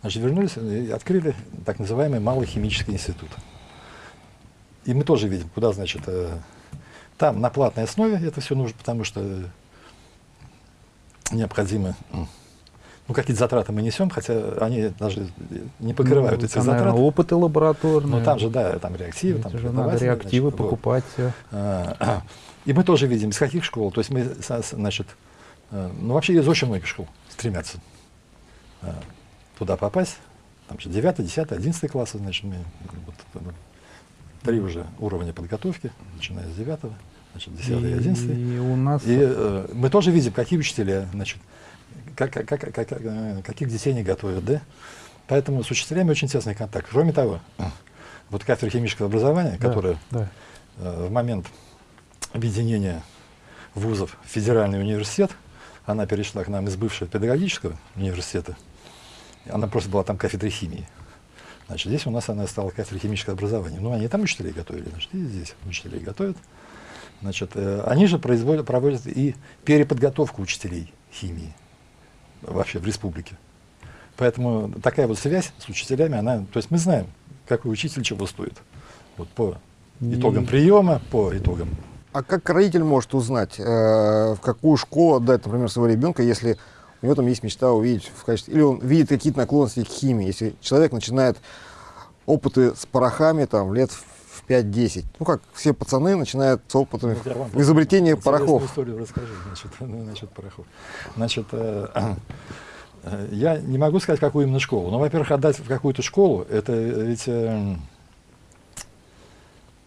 Значит, вернулись и открыли так называемый Малый химический институт. И мы тоже видим, куда, значит, э, там на платной основе это все нужно, потому что необходимо, ну, какие-то затраты мы несем, хотя они даже не покрывают ну, эти там, затраты. Наверное, опыты лабораторные. Ну, там же, да, там реактивы. Там же надо реактивы значит, покупать. Вот. А, и мы тоже видим, из каких школ. То есть мы, значит, э, ну, вообще из очень многих школ стремятся а, туда попасть, там же 9, 10, 11 классы, значит, мы, вот, ну, три уже уровня подготовки, начиная с 9, значит, 10 и 11. И у нас... И э, мы тоже видим, какие учителя, значит, как, как, как, как, э, каких детей не готовят, да? Поэтому с учителями очень тесный контакт. Кроме того, [CLEARS THROAT] вот кафедра химического образования, да, которая да. Э, в момент объединения вузов в федеральный университет, она перешла к нам из бывшего педагогического университета, она просто была там кафедрой химии. Значит, здесь у нас она стала кафедрой химического образования. Ну, они там учителей готовили, значит, и здесь учителей готовят. Значит, э, они же производят, проводят и переподготовку учителей химии вообще в республике. Поэтому такая вот связь с учителями, она, то есть мы знаем, какой учитель чего стоит. Вот по итогам приема, по итогам. А как родитель может узнать, э, в какую школу отдать, например, своего ребенка, если у него там есть мечта увидеть в качестве... Или он видит какие-то наклонности к химии. Если человек начинает опыты с порохами там лет в 5-10. Ну, как все пацаны начинают с опытами ну, изобретения порохов. историю расскажи значит, [LAUGHS] ну, насчет порохов. Значит, э, э, я не могу сказать, какую именно школу. Но, во-первых, отдать в какую-то школу, это ведь... Э,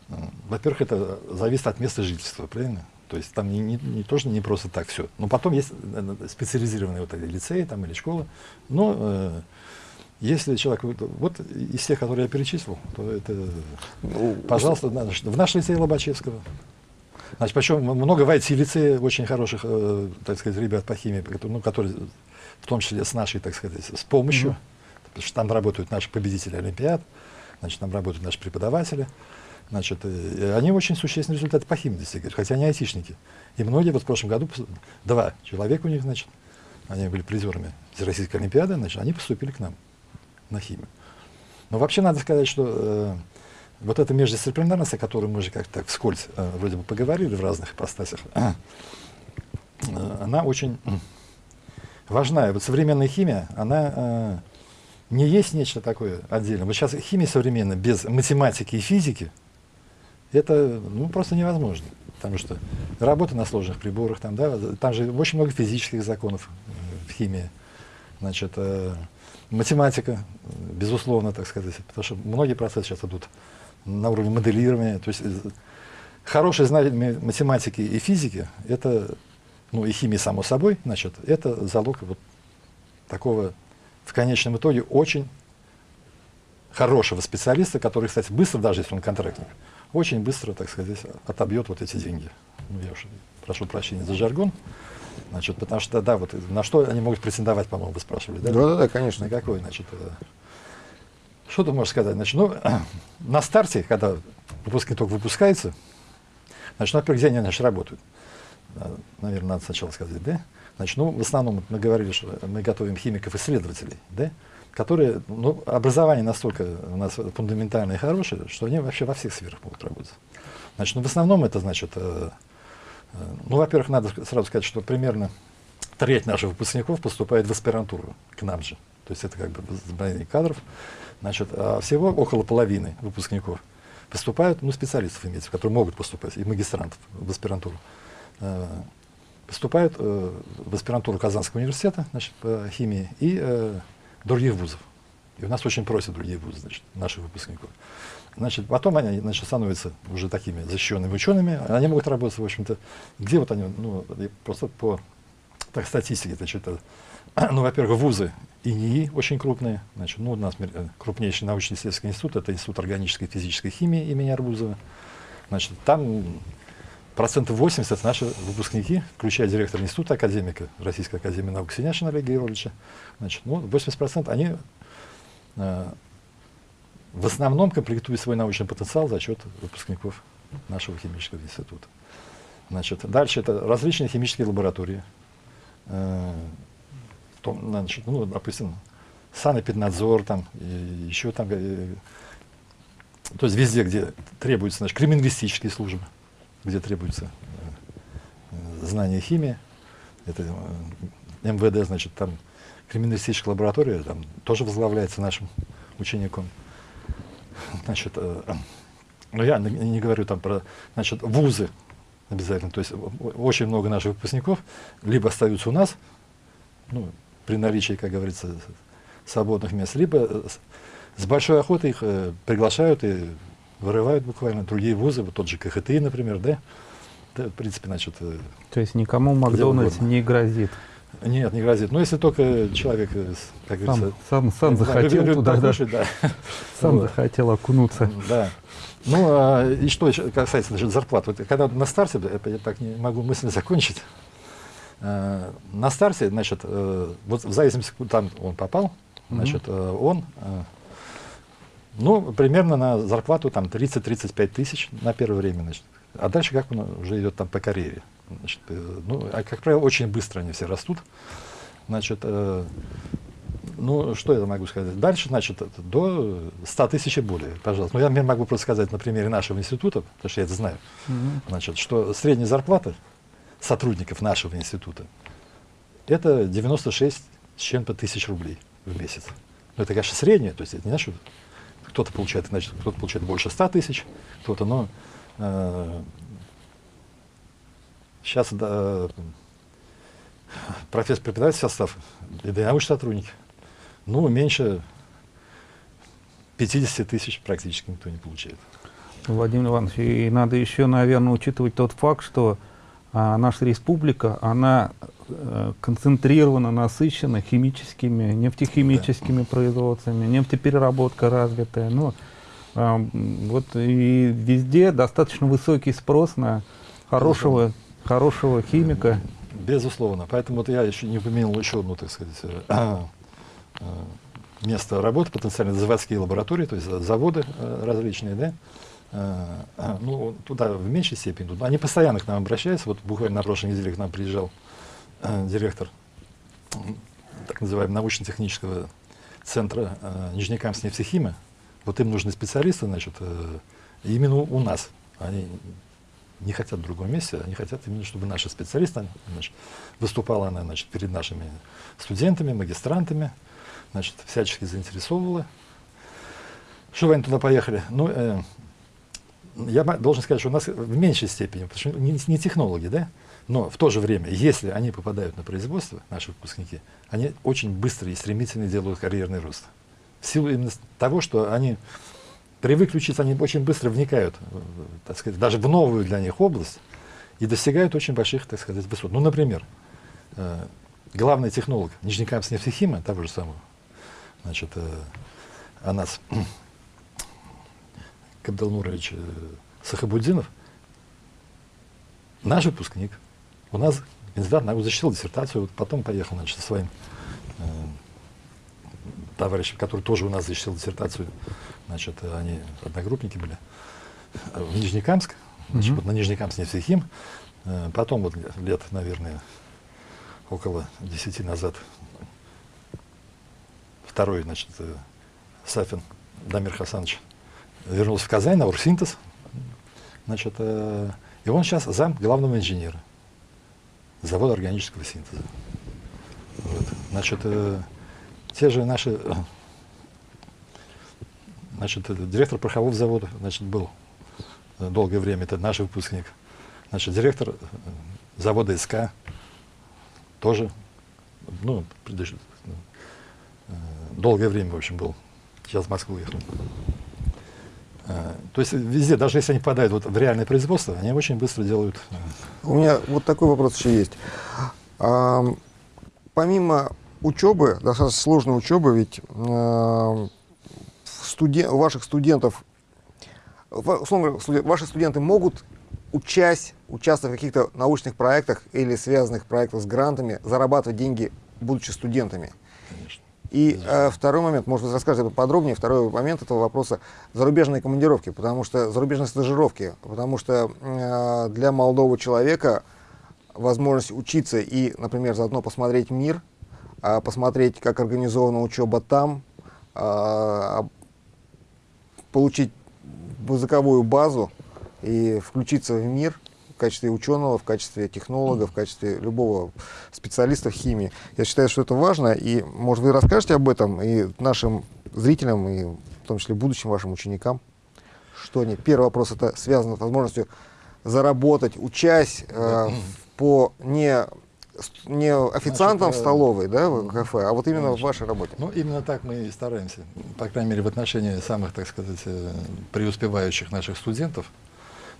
э, во-первых, это зависит от места жительства, правильно? То есть там не, не, не, тоже не просто так все. Но потом есть э, специализированные вот лицеи там, или школы. Но э, если человек, вот из тех, которые я перечислил, то это, ну, пожалуйста, в наш лицей Лобачевского. Значит, причем много в IT-лице очень хороших, э, так сказать, ребят по химии, ну, которые в том числе с нашей, так сказать, с помощью, mm -hmm. потому что там работают наши победители Олимпиад, значит, там работают наши преподаватели, значит, и они очень существенные результаты по химии достигают, хотя они айтишники. И многие вот в прошлом году, два человека у них, значит, они были призерами Всероссийской Олимпиады, значит, они поступили к нам на химию. Но вообще надо сказать, что э, вот эта междисциплинарность, о которой мы же как-то вскользь э, вроде бы поговорили в разных ипостасях, [CLEARS THROAT] э, она очень важна. И вот современная химия, она э, не есть нечто такое отдельное. Вот сейчас химия современная без математики и физики, это ну, просто невозможно. Потому что работа на сложных приборах, там, да, там же очень много физических законов в химии. Значит, э, математика, безусловно, так сказать, потому что многие процессы сейчас идут на уровне моделирования. То есть э, хорошее знание математики и физики, это, ну и химии само собой, значит, это залог вот такого в конечном итоге очень хорошего специалиста, который, кстати, быстро, даже если он контрактник, очень быстро, так сказать, отобьет вот эти деньги. Ну, я уж прошу прощения за жаргон. Значит, потому что, да, вот на что они могут претендовать, по-моему, вы спрашивали, да? Да, да, конечно. На какой, значит, э, что ты можешь сказать? Значит, ну, [CLEARS THROAT] на старте, когда выпускник только выпускается, значит, ну, во-первых, где они, значит, работают? Наверное, надо сначала сказать, да? Значит, ну, в основном мы говорили, что мы готовим химиков-исследователей, да? которые, ну, образование настолько у нас фундаментальное и хорошее, что они вообще во всех сферах могут работать. Значит, ну, в основном это, значит, э, ну, во-первых, надо сразу сказать, что примерно треть наших выпускников поступает в аспирантуру к нам же. То есть это как бы сбавление кадров. Значит, а всего около половины выпускников поступают, ну, специалистов имеется, которые могут поступать, и магистрантов в аспирантуру. Э, поступают э, в аспирантуру Казанского университета значит, по химии и э, других вузов. И у нас очень просят другие вузы, значит, наших выпускников. Значит, потом они значит, становятся уже такими защищенными учеными. Они могут работать, в общем-то, где вот они, ну, просто по так, статистике, значит, [CLEARS THROAT] ну, во-первых, вузы ИНИИ очень крупные. Значит, ну, у нас крупнейший научно-исследовательский институт, это Институт органической и физической химии имени Арбузова. Значит, там процентов 80 это наши выпускники, включая директора института, академика Российской академии наук Синяшина Олега Георгиевича. Значит, ну, 80% они э, в основном комплектуют свой научный потенциал за счет выпускников нашего химического института. Значит, дальше это различные химические лаборатории. Э, значит, ну, допустим, санэпиднадзор, там, и еще там, э, то есть везде, где требуется, значит, криминалистические службы, где требуется э, знание химии, это э, МВД, значит, там криминалистическая лаборатория там тоже возглавляется нашим учеником. Значит, э, ну я не, не говорю там про, значит, вузы обязательно, то есть очень много наших выпускников либо остаются у нас, ну, при наличии, как говорится, свободных мест, либо с большой охотой их э, приглашают и вырывают буквально другие вузы, вот тот же КХТИ, например, да? да в принципе, значит... Э, То есть никому Макдональдс не грозит? Нет, не грозит. Ну, если только человек, э, как сам, говорится... Сам, сам захотел да, туда, да. да. Сам вот. захотел окунуться. Да. Ну, а, и что касается значит, зарплат. Вот, когда на старте, я так не могу мысленно закончить, Э, на старте, значит, э, вот в зависимости, куда там он попал, значит, mm -hmm. он, ну, примерно на зарплату там 30-35 тысяч на первое время, значит. А дальше как он уже идет там по карьере. Значит, ну, а, как правило, очень быстро они все растут. Значит, ну, что я могу сказать? Дальше, значит, до 100 тысяч и более, пожалуйста. Ну, я могу просто сказать на примере нашего института, потому что я это знаю, mm -hmm. значит, что средняя зарплата сотрудников нашего института, это 96 с чем-то тысяч рублей в месяц. Но это, конечно, среднее, то есть это не значит, кто-то получает, значит, кто-то получает больше 100 тысяч, кто-то, но э, сейчас да, профессор преподаватель состав, и научные сотрудники, ну, меньше 50 тысяч практически никто не получает. Владимир Иванович, и надо еще, наверное, учитывать тот факт, что а наша республика, она э, концентрирована, насыщена химическими, нефтехимическими да. производствами, нефтепереработка развитая. Ну, э, вот и везде достаточно высокий спрос на хорошего, хорошего химика. Безусловно. Поэтому вот я еще не упомянул еще одну, так сказать, э, э, место работы, потенциально заводские лаборатории, то есть заводы э, различные, да, ну, туда в меньшей степени. Они постоянно к нам обращаются. Вот буквально на прошлой неделе к нам приезжал директор так называемого научно-технического центра э, Нижнекамск нефтехима. Вот им нужны специалисты, значит, именно у нас. Они не хотят в другом месте, они хотят именно, чтобы наши специалисты, значит, выступала она значит, перед нашими студентами, магистрантами, значит, всячески заинтересовывала. Что они туда поехали? Ну, э, я должен сказать, что у нас в меньшей степени, потому что не, не технологи, да, но в то же время, если они попадают на производство, наши выпускники, они очень быстро и стремительно делают карьерный рост. В силу именно того, что они привыкли учиться, они очень быстро вникают, так сказать, даже в новую для них область и достигают очень больших, так сказать, высот. Ну, например, э, главный технолог Нижнекамск нефтехима, того же самого, значит, э, Анас [CLEARS THROAT] Кабдалмурович э, Сахабуддинов, наш выпускник, у нас кандидат наук защитил диссертацию, вот потом поехал, значит, со своим э, товарищем, который тоже у нас защитил диссертацию значит, они одногруппники были, в Нижнекамск, значит, mm -hmm. вот на Нижнекамск нефтехим, э, потом вот лет, наверное, около десяти назад второй, значит, э, Сафин Дамир Хасанович вернулся в Казань на Урсинтез, значит, э, и он сейчас зам главного инженера завода органического синтеза. Вот. Значит, те же наши Значит, директор порохового завода, значит, был э, долгое время, это наш выпускник. Значит, директор э, завода СК тоже, ну, э, долгое время, в общем, был. Сейчас в Москву уехал. То есть везде, даже если они попадают вот в реальное производство, они очень быстро делают. У меня вот такой вопрос еще есть. А, помимо учебы, достаточно сложной учебы, ведь студен, ваших студентов, условно говоря, ваши студенты могут, учась, участвовать в каких-то научных проектах или связанных проектах с грантами, зарабатывать деньги, будучи студентами? Конечно. И э, второй момент, может быть, расскажете подробнее, второй момент этого вопроса, зарубежные командировки, потому что зарубежные стажировки, потому что э, для молодого человека возможность учиться и, например, заодно посмотреть мир, э, посмотреть, как организована учеба там, э, получить языковую базу и включиться в мир в качестве ученого, в качестве технолога, в качестве любого специалиста в химии. Я считаю, что это важно, и, может, вы расскажете об этом и нашим зрителям, и в том числе будущим вашим ученикам, что они. Первый вопрос это связано с возможностью заработать, учась э, по не не официантом Значит, в столовой, да, в кафе, а вот именно Конечно. в вашей работе. Ну, именно так мы и стараемся. По крайней мере, в отношении самых, так сказать, э, преуспевающих наших студентов.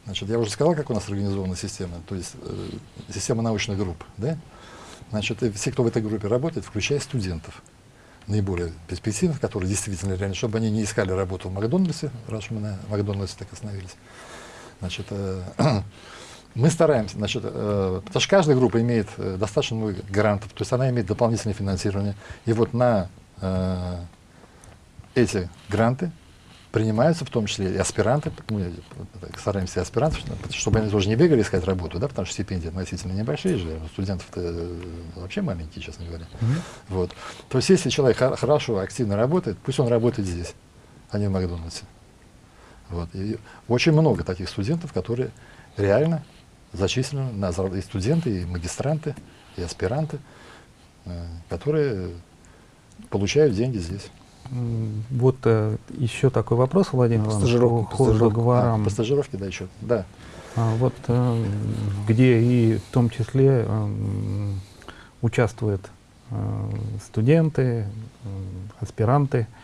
Значит, я уже сказал, как у нас организована система, то есть э, система научных групп, да? Значит, все, кто в этой группе работает, включая студентов, наиболее перспективных, которые действительно реально, чтобы они не искали работу в Макдональдсе, раз мы на Макдональдсе так остановились. Значит, э, [CLEARS THROAT] Мы стараемся, значит, э, потому что каждая группа имеет э, достаточно много грантов, то есть она имеет дополнительное финансирование. И вот на э, эти гранты принимаются в том числе и аспиранты, мы стараемся и аспирантов, чтобы они тоже не бегали искать работу, да, потому что стипендии относительно небольшие же, студентов-то э, вообще маленькие, честно говоря. Mm-hmm. Вот. То есть если человек хорошо, активно работает, пусть он работает здесь, а не в Макдональдсе. Вот. И очень много таких студентов, которые реально зачислены на и студенты, и магистранты, и аспиранты, э, которые получают деньги здесь. Вот э, еще такой вопрос, Владимир по стажировке, по, стажировке. А, по стажировке, да, еще, да. А, вот э, где и в том числе э, участвуют э, студенты, э, аспиранты, а,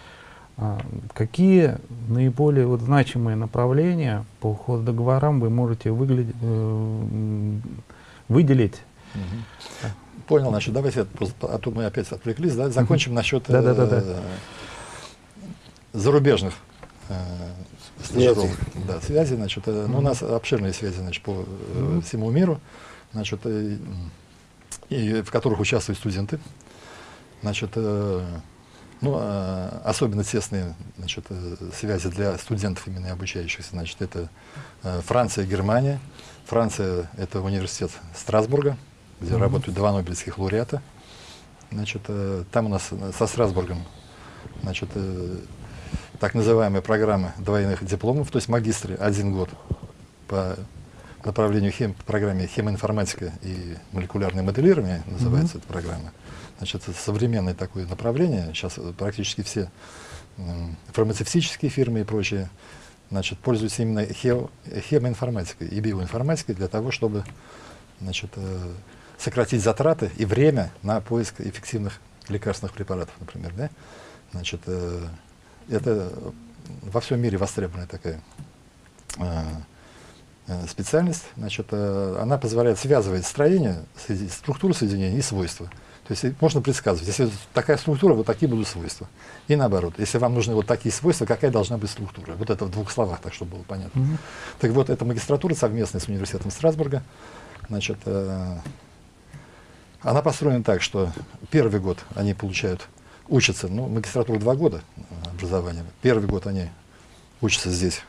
какие наиболее вот значимые направления по хоздоговорам вы можете выглядеть, э, выделить? Угу. Понял, значит, давайте, а тут мы опять отвлеклись, да, закончим насчет да, да, да, да. зарубежных э, стажировок. Да, связи, значит, э, ну, у нас обширные связи, значит, по э, всему миру, значит, э, и в которых участвуют студенты. Значит, э, ну, э, особенно тесные значит, э, связи для студентов именно обучающихся, значит, это э, Франция и Германия. Франция — это университет Страсбурга, где mm -hmm. работают два нобелевских лауреата. Значит, э, там у нас со Страсбургом значит, так называемая программа двойных дипломов, то есть магистры один год по направлению хем, по программе хемоинформатика и молекулярное моделирование, называется mm -hmm. эта программа. Значит, современное такое направление. Сейчас практически все фармацевтические фирмы и прочие значит, пользуются именно хемоинформатикой и биоинформатикой для того, чтобы значит, э, сократить затраты и время на поиск эффективных лекарственных препаратов, например. Да? Значит, э, это во всем мире востребованная такая э, специальность. Значит, она позволяет связывать строение, структуру соединения и свойства. То есть можно предсказывать, если такая структура, вот такие будут свойства. И наоборот, если вам нужны вот такие свойства, какая должна быть структура. Вот это в двух словах, так чтобы было понятно. Mm -hmm. Так вот, эта магистратура совместная с университетом Страсбурга. Значит, э, она построена так, что первый год они получают, учатся, ну, магистратура два года образования. Первый год они учатся здесь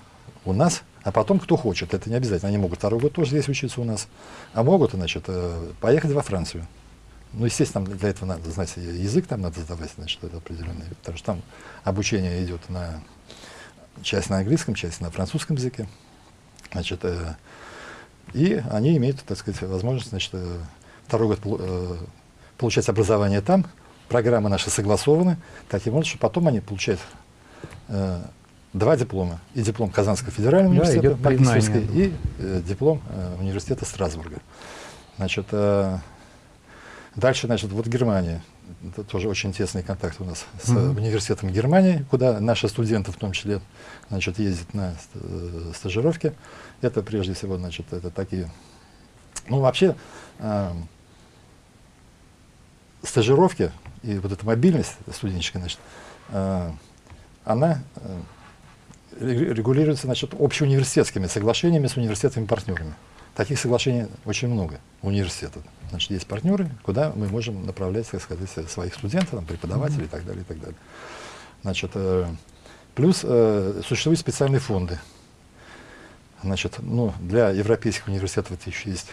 у нас, а потом кто хочет, это не обязательно, они могут второй год тоже здесь учиться у нас, а могут, значит, э, поехать во Францию. Ну, естественно, для этого надо знать язык, там надо сдавать, значит, это определенный, потому что там обучение идет на часть на английском, часть на французском языке. Значит, э, и они имеют, так сказать, возможность, значит, э, второй год э, получать образование там. Программы наши согласованы, таким образом, что потом они получают э, два диплома. И диплом Казанского федерального да, университета, и э, диплом э, университета Страсбурга. Значит, э, Дальше, значит, вот Германия. Это тоже очень тесный контакт у нас с mm -hmm. университетом Германии, куда наши студенты в том числе значит, ездят на э, стажировки. Это прежде всего, значит, это такие... Ну, вообще, э, стажировки и вот эта мобильность студенческая, значит, э, она э, регулируется, значит, общеуниверситетскими соглашениями с университетами-партнерами. Таких соглашений очень много у университета. Значит, есть партнеры, куда мы можем направлять, так сказать, своих студентов, там, преподавателей mm -hmm. и так далее, и так далее. Значит, э, плюс э, существуют специальные фонды. Значит, ну, для европейских университетов еще есть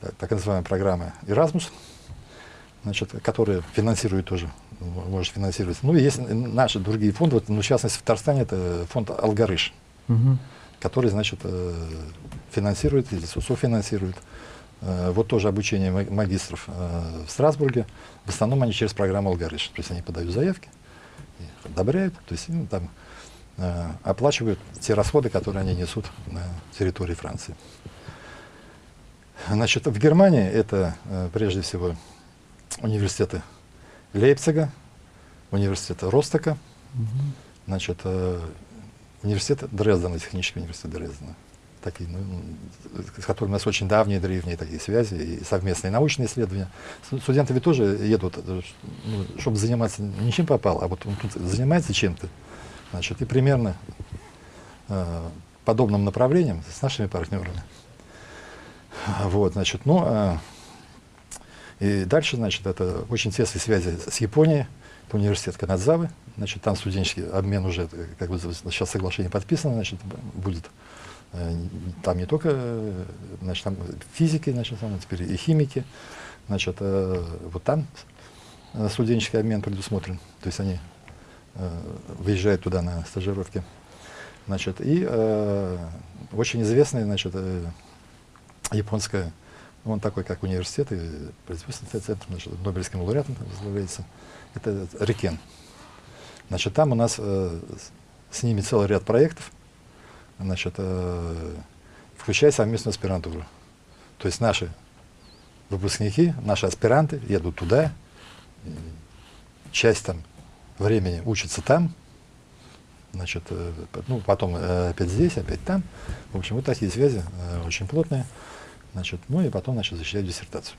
так, так называемая программа Erasmus, значит, которая финансирует тоже, может финансировать. Ну и есть наши другие фонды, вот, ну, в частности, в Татарстане это фонд Алгарыш. Mm -hmm который, значит, э, финансирует или софинансирует. Э, вот тоже обучение магистров э, в Страсбурге. В основном они через программу «Алгоритм». То есть они подают заявки, их одобряют, то есть им там оплачивают те расходы, которые они несут на территории Франции. Значит, в Германии это прежде всего университеты Лейпцига, университета Ростока, угу. значит, университет Дрездена, технический университет Дрездена. Такие, ну, с которыми у нас очень давние, древние такие связи и совместные научные исследования. Студенты ведь тоже едут, э, ну, чтобы заниматься не чем попал, а вот он тут занимается чем-то. Значит, и примерно э, подобным направлением с нашими партнерами. Вот, значит, ну, э, и дальше, значит, это очень тесные связи с Японией, это университет Канадзавы, значит, там студенческий обмен уже, как бы сейчас соглашение подписано, значит, будет э, там не только э, значит, там физики, значит, там теперь и химики, значит, э, вот там студенческий обмен предусмотрен, то есть они выезжают туда на стажировки. Значит, и э, очень известный, значит, э, японская, он такой, как университет, и производственный центр, значит, Нобелевским лауреатом возглавляется, это Рикен. Значит, там у нас э, с ними целый ряд проектов, значит, э, включая совместную аспирантуру. То есть наши выпускники, наши аспиранты едут туда, часть там времени учатся там, значит, э, ну, потом э, опять здесь, опять там. В общем, вот такие связи э, очень плотные. Значит, ну и потом, значит, защищать диссертацию.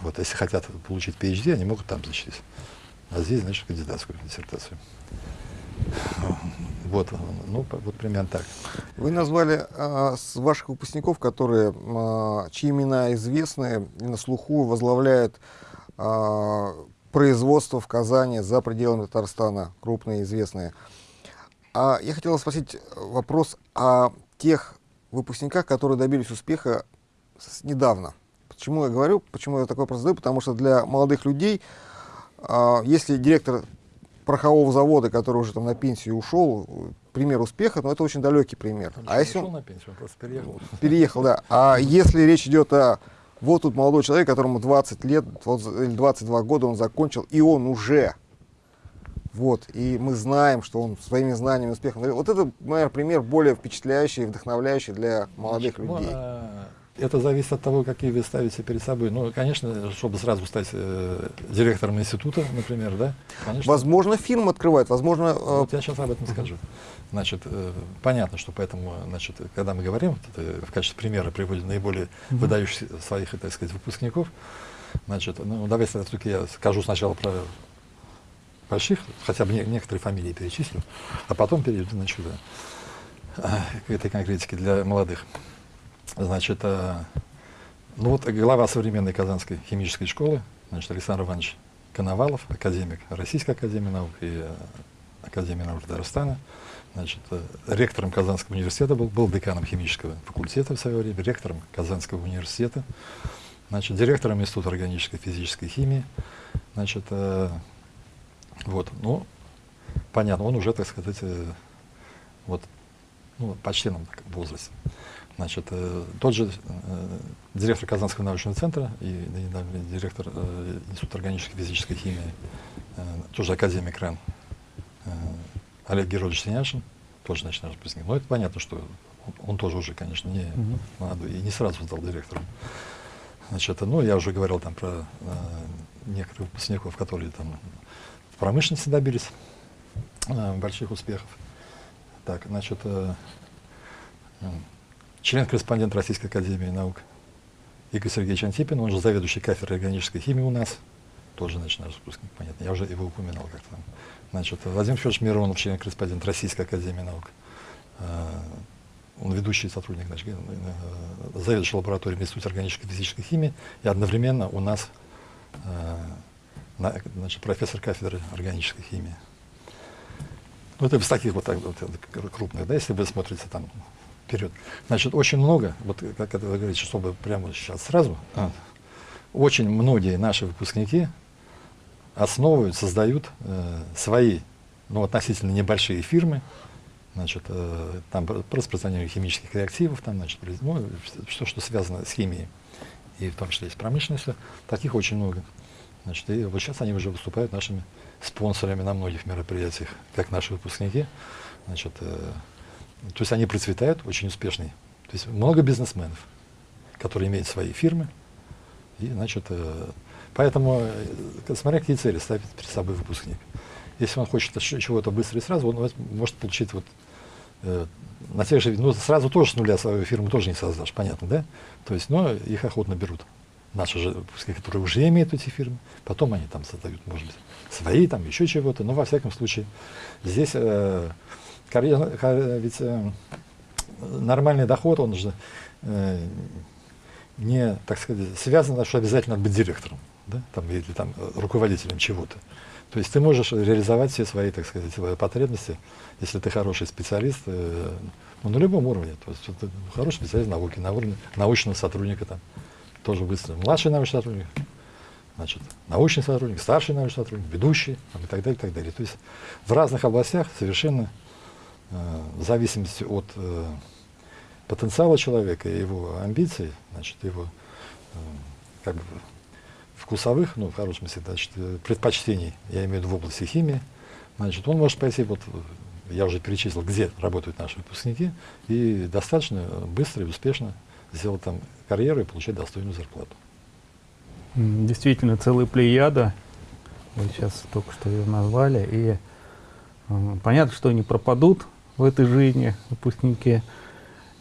Вот, если хотят получить PhD, они могут там защитить. А здесь, значит, кандидатскую диссертацию. Вот, ну, вот примерно так. Вы назвали а, с ваших выпускников, которые, а, чьи имена известны на слуху возглавляют а, производство в Казани за пределами Татарстана, крупные, известные. А я хотел спросить вопрос о тех выпускниках, которые добились успеха недавно. Почему я говорю, почему я такой вопрос задаю? Потому что для молодых людей, а, если директор порохового завода, который уже там на пенсию ушел, пример успеха, но это очень далекий пример. Он а если он на пенсию, он просто переехал. Переехал, да. А если речь идет о вот тут молодой человек, которому 20 лет или 22 года он закончил, и он уже вот, и мы знаем, что он своими знаниями, успехом. Вот это, наверное, пример более впечатляющий и вдохновляющий для молодых Значит, людей. Это зависит от того, какие вы ставите перед собой. Ну, конечно, чтобы сразу стать э, директором института, например, да? Конечно. Возможно, фирму открывать, возможно... Э... Вот я сейчас об этом скажу. Значит, э, понятно, что поэтому, значит, когда мы говорим, это в качестве примера приводим наиболее mm -hmm. выдающихся своих, так сказать, выпускников, значит, ну, давайте все-таки я скажу сначала про больших, хотя бы не, некоторые фамилии перечислю, а потом перейду, значит, да, к этой конкретике для молодых. Значит, э, ну вот глава современной Казанской химической школы, значит, Александр Иванович Коновалов, академик Российской академии наук и э, Академии наук Татарстана, значит, э, ректором Казанского университета был, был деканом химического факультета в свое время, ректором Казанского университета, значит, директором Института органической физической химии, значит, вот, ну, понятно, он уже, так сказать, вот, ну, почти нам возрасте. Значит, э, тот же э, директор Казанского научного центра и, и директор э, Института органической физической химии, э, тоже академик РАН, э, Олег Герольевич Синяшин, тоже значит, наш выпускник. Но это понятно, что он, он тоже уже, конечно, не угу. молодой и не сразу стал директором. Значит, ну, я уже говорил там про э, некоторых выпускников, которые там в промышленности добились э, больших успехов. Так, значит, э, член-корреспондент Российской Академии Наук Игорь Сергеевич Антипин, он же заведующий кафедрой органической химии у нас, тоже, значит, наш выпускник, понятно, я уже его упоминал как-то. Значит, Владимир Федорович Миронов, член-корреспондент Российской Академии Наук, э, он ведущий сотрудник, значит, э, заведующий лабораторией Института органической физической химии, и одновременно у нас э, значит, профессор кафедры органической химии. Ну, это из таких вот, так, вот крупных, да, если вы смотрите там вперед. Значит, очень много, вот как это вы говорите, чтобы прямо сейчас сразу, а, очень многие наши выпускники основывают, создают э, свои, ну, относительно небольшие фирмы, значит, э, там по распространению химических реактивов, там, значит, ну, все, что связано с химией, и в том числе и с промышленностью, таких очень много. Значит, и вот сейчас они уже выступают нашими спонсорами на многих мероприятиях, как наши выпускники. Значит, э, то есть они процветают, очень успешные. То есть много бизнесменов, которые имеют свои фирмы. И, значит, э, поэтому, э, смотря какие цели ставит перед собой выпускник. Если он хочет чего-то быстро и сразу, он может получить вот э, на тех же, ну, сразу тоже с нуля свою фирму тоже не создашь, понятно, да? То есть, но их охотно берут. Наши же выпускники, которые уже имеют эти фирмы, потом они там создают, может быть, свои, там еще чего-то, но во всяком случае здесь карьера, ведь э, нормальный доход, он же э, не, так сказать, связан, что обязательно быть директором, да, там, или там, руководителем чего-то. То есть ты можешь реализовать все свои, так сказать, свои потребности, если ты хороший специалист, э, ну, на любом уровне. То есть ты хороший специалист науки, на уровне научного сотрудника там, тоже быстро. Младший научный сотрудник, значит, научный сотрудник, старший научный сотрудник, ведущий там, и так далее, и так далее. То есть в разных областях совершенно Э, в зависимости от э, потенциала человека и его амбиций, значит, его э, как бы вкусовых, ну, в хорошем смысле, значит, предпочтений, я имею в виду в области химии, значит, он может пойти, вот, я уже перечислил, где работают наши выпускники, и достаточно быстро и успешно сделать там карьеру и получать достойную зарплату. Действительно, целая плеяда, вы сейчас только что ее назвали, и э, понятно, что они пропадут, в этой жизни выпускники.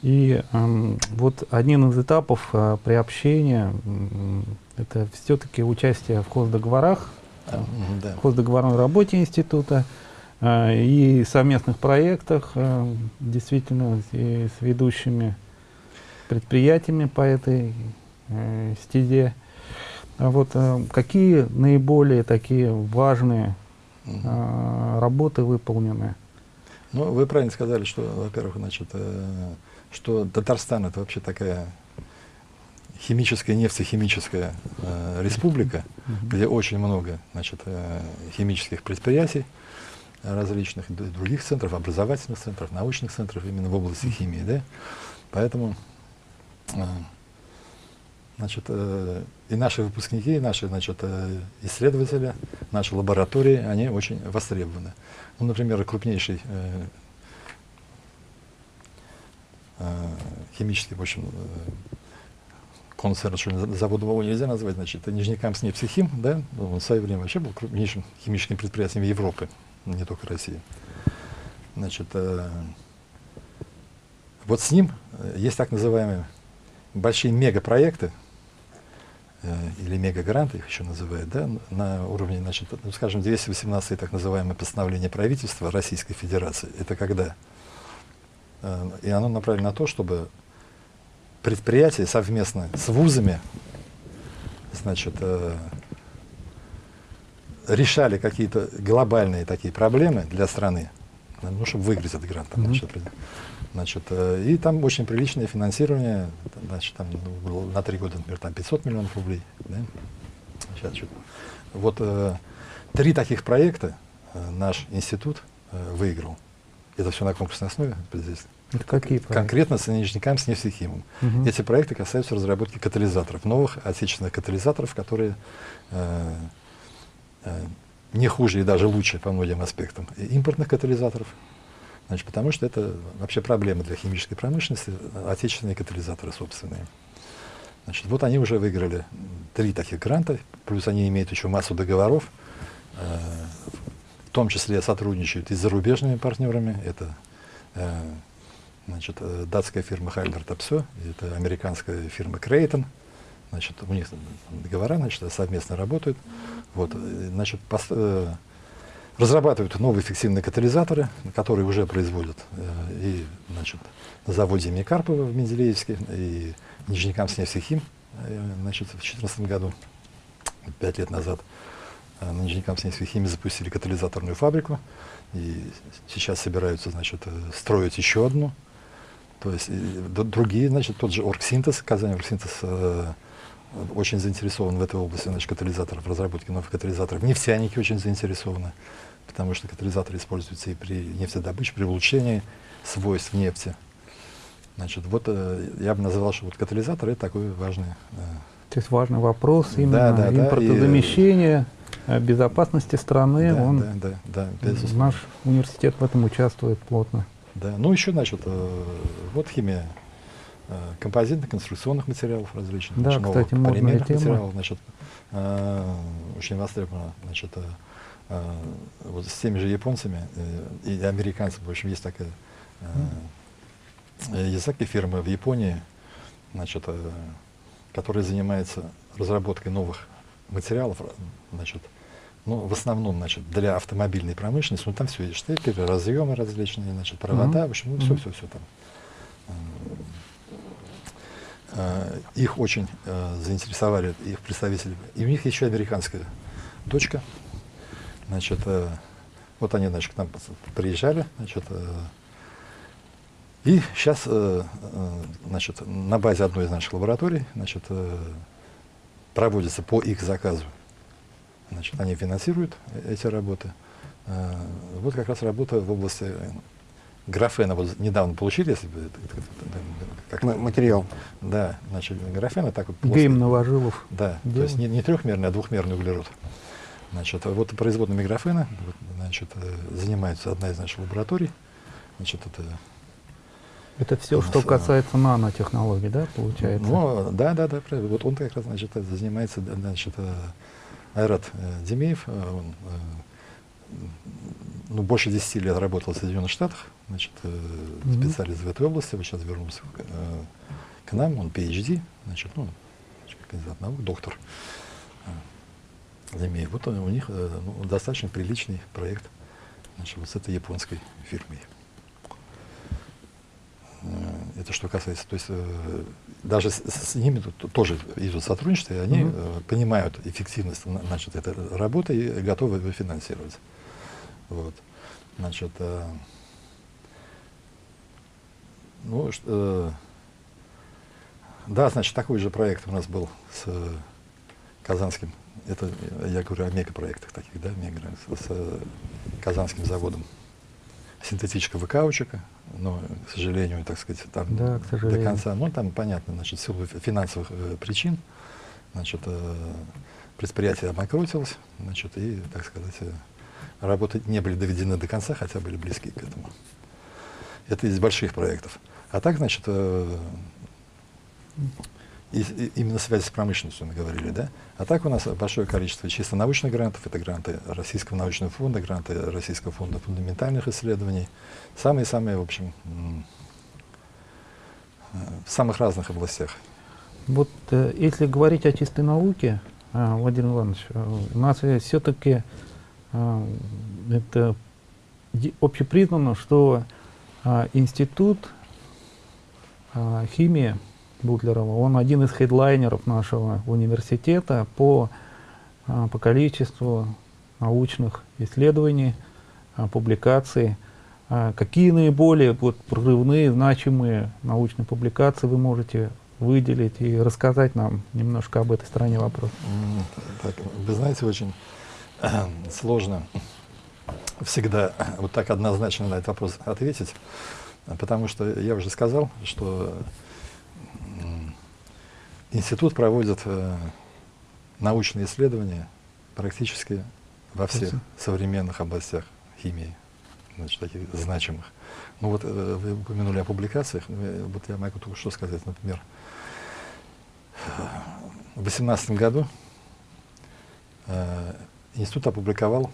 И э, вот один из этапов э, приобщения э, это все-таки участие в хоздоговорах, э, да. в хоздоговорной работе института. и совместных проектах, действительно, и с ведущими предприятиями по этой стезе. А вот какие наиболее такие важные работы выполнены? Ну, вы правильно сказали, что, во-первых, значит, э, что Татарстан это вообще такая химическая, нефтехимическая э, республика, mm-hmm. где очень много значит, э, химических предприятий различных, других центров, образовательных центров, научных центров именно в области химии. Да? Поэтому э, значит, э, и наши выпускники, и наши значит, э, исследователи, наши лаборатории, они очень востребованы. Ну, например, крупнейший э, э, химический, в общем, э, концерн, что завод его нельзя назвать, значит, это Нижнекамск нефтехим, да, он в свое время вообще был крупнейшим химическим предприятием Европы, не только России. Значит, э, вот с ним э, есть так называемые большие мегапроекты, или мегагранты их еще называют, да, на уровне, значит, ну, скажем, 218 так называемое постановление правительства Российской Федерации. Это когда? Э, и оно направлено на то, чтобы предприятия совместно с вузами, значит, э, решали какие-то глобальные такие проблемы для страны, ну, чтобы выиграть этот грант. -hmm. значит, Значит, э, и там очень приличное финансирование, значит, там ну, на три года, например, там 500 миллионов рублей. Да? Сейчас что-то. Вот э, три таких проекта э, наш институт э, выиграл. Это все на конкурсной основе. Здесь. Это какие проекты? Конкретно с Нижникам, с нефтехимом. Угу. Эти проекты касаются разработки катализаторов, новых отечественных катализаторов, которые э, э, не хуже и даже лучше по многим аспектам импортных катализаторов. Значит, потому что это вообще проблема для химической промышленности, отечественные катализаторы собственные. Значит, вот они уже выиграли три таких гранта, плюс они имеют еще массу договоров, э, в том числе сотрудничают и с зарубежными партнерами. Это э, значит, э, датская фирма Хайлер Топсо, это американская фирма Крейтон. Значит, у них договора значит, совместно работают. Вот, э, значит, пост, э, разрабатывают новые эффективные катализаторы, которые уже производят э, и значит, на заводе имени Карпова в Менделеевске, и Нижнекамск нефтехим э, значит, в 2014 году, пять лет назад, э, на Нижнекамск нефтехиме запустили катализаторную фабрику, и сейчас собираются значит, э, строить еще одну. То есть и, другие, значит, тот же Оргсинтез, Казань Оргсинтез э, очень заинтересован в этой области, значит, катализаторов, разработки новых катализаторов. Нефтяники очень заинтересованы потому что катализаторы используются и при нефтедобыче, при улучшении свойств нефти. Значит, вот э, я бы назвал, что вот катализатор это такой важный. Э, То есть важный вопрос именно да, да, импортозамещения, да, и, безопасности страны. Да, он, да, да, да, наш университет в этом участвует плотно. Да, ну еще, значит, э, вот химия э, композитных, конструкционных материалов различных. Да, значит, кстати, новых полимерных тема. материалов, значит, э, очень востребовано, значит, э, вот с теми же японцами э, и американцами, в общем, есть такая э, языки фирмы в Японии, значит, э, которая занимается разработкой новых материалов, значит, ну, в основном, значит, для автомобильной промышленности, ну, там все есть штекеры, разъемы различные, значит, провода, mm-hmm. в общем, ну, все, все, все там. Их очень заинтересовали их представители. И у них еще американская точка, Значит, э, вот они, значит, к нам приезжали, значит, э, и сейчас, э, э, значит, на базе одной из наших лабораторий, значит, э, проводится по их заказу. Значит, они финансируют эти работы. Э, вот как раз работа в области графена. Вот недавно получили, если бы как материал. Да, значит, графена так вот. Плоско. Гейм Новожилов. Да, Делал. то есть не, не трехмерный, а двухмерный углерод. Значит, вот производными графена значит, э, занимается одна из наших лабораторий. Значит, это это все, что касается нанотехнологий, да, получается? Ну, да, да, да, правильно. Вот он как раз, значит, занимается, значит, э, Айрат э, Демеев, он ну, больше 10 лет работал в Соединенных Штатах, значит, mm-hmm. специалист в этой области, вот сейчас вернулся к, к нам, он PhD, значит, ну, кандидат наук, доктор. Земей. Вот у них э, ну, достаточно приличный проект. Значит, вот с этой японской фирмой. Э, это что касается, то есть э, даже с, с ними тут тоже идут сотрудничество, и они mm-hmm. понимают эффективность значит, этой работы и готовы ее финансировать. Вот. Значит, ну, э, да, значит, такой же проект у нас был с Казанским, это я говорю о мегапроектах таких, да, мега, с, с Казанским заводом. Синтетического каучука, но, к сожалению, так сказать, там да, до конца, ну, там понятно, значит, в силу финансовых э, причин, значит, э, предприятие обанкротилось, значит, и, так сказать, э, работы не были доведены до конца, хотя были близки к этому. Это из больших проектов. А так, значит, э, и, и, именно связь с промышленностью мы говорили, да? А так у нас большое количество чисто научных грантов, это гранты Российского научного фонда, гранты Российского фонда фундаментальных исследований, самые-самые, в общем, э, в самых разных областях. Вот э, если говорить о чистой науке, э, Владимир Иванович, у нас все-таки это общепризнано, что э, институт э, химии Бутлерова. Он один из хедлайнеров нашего университета по, а, по количеству научных исследований, а, публикаций. А, какие наиболее вот, прорывные, значимые научные публикации вы можете выделить и рассказать нам немножко об этой стороне вопроса? Так, вы знаете, очень [CLEARS THROAT] сложно всегда вот так однозначно на этот вопрос ответить, потому что я уже сказал, что Институт проводит э, научные исследования практически во всех современных областях химии, значит, таких значимых. Ну вот э, вы упомянули о публикациях, ну, вот я могу только что сказать, например, в 2018 году э, институт опубликовал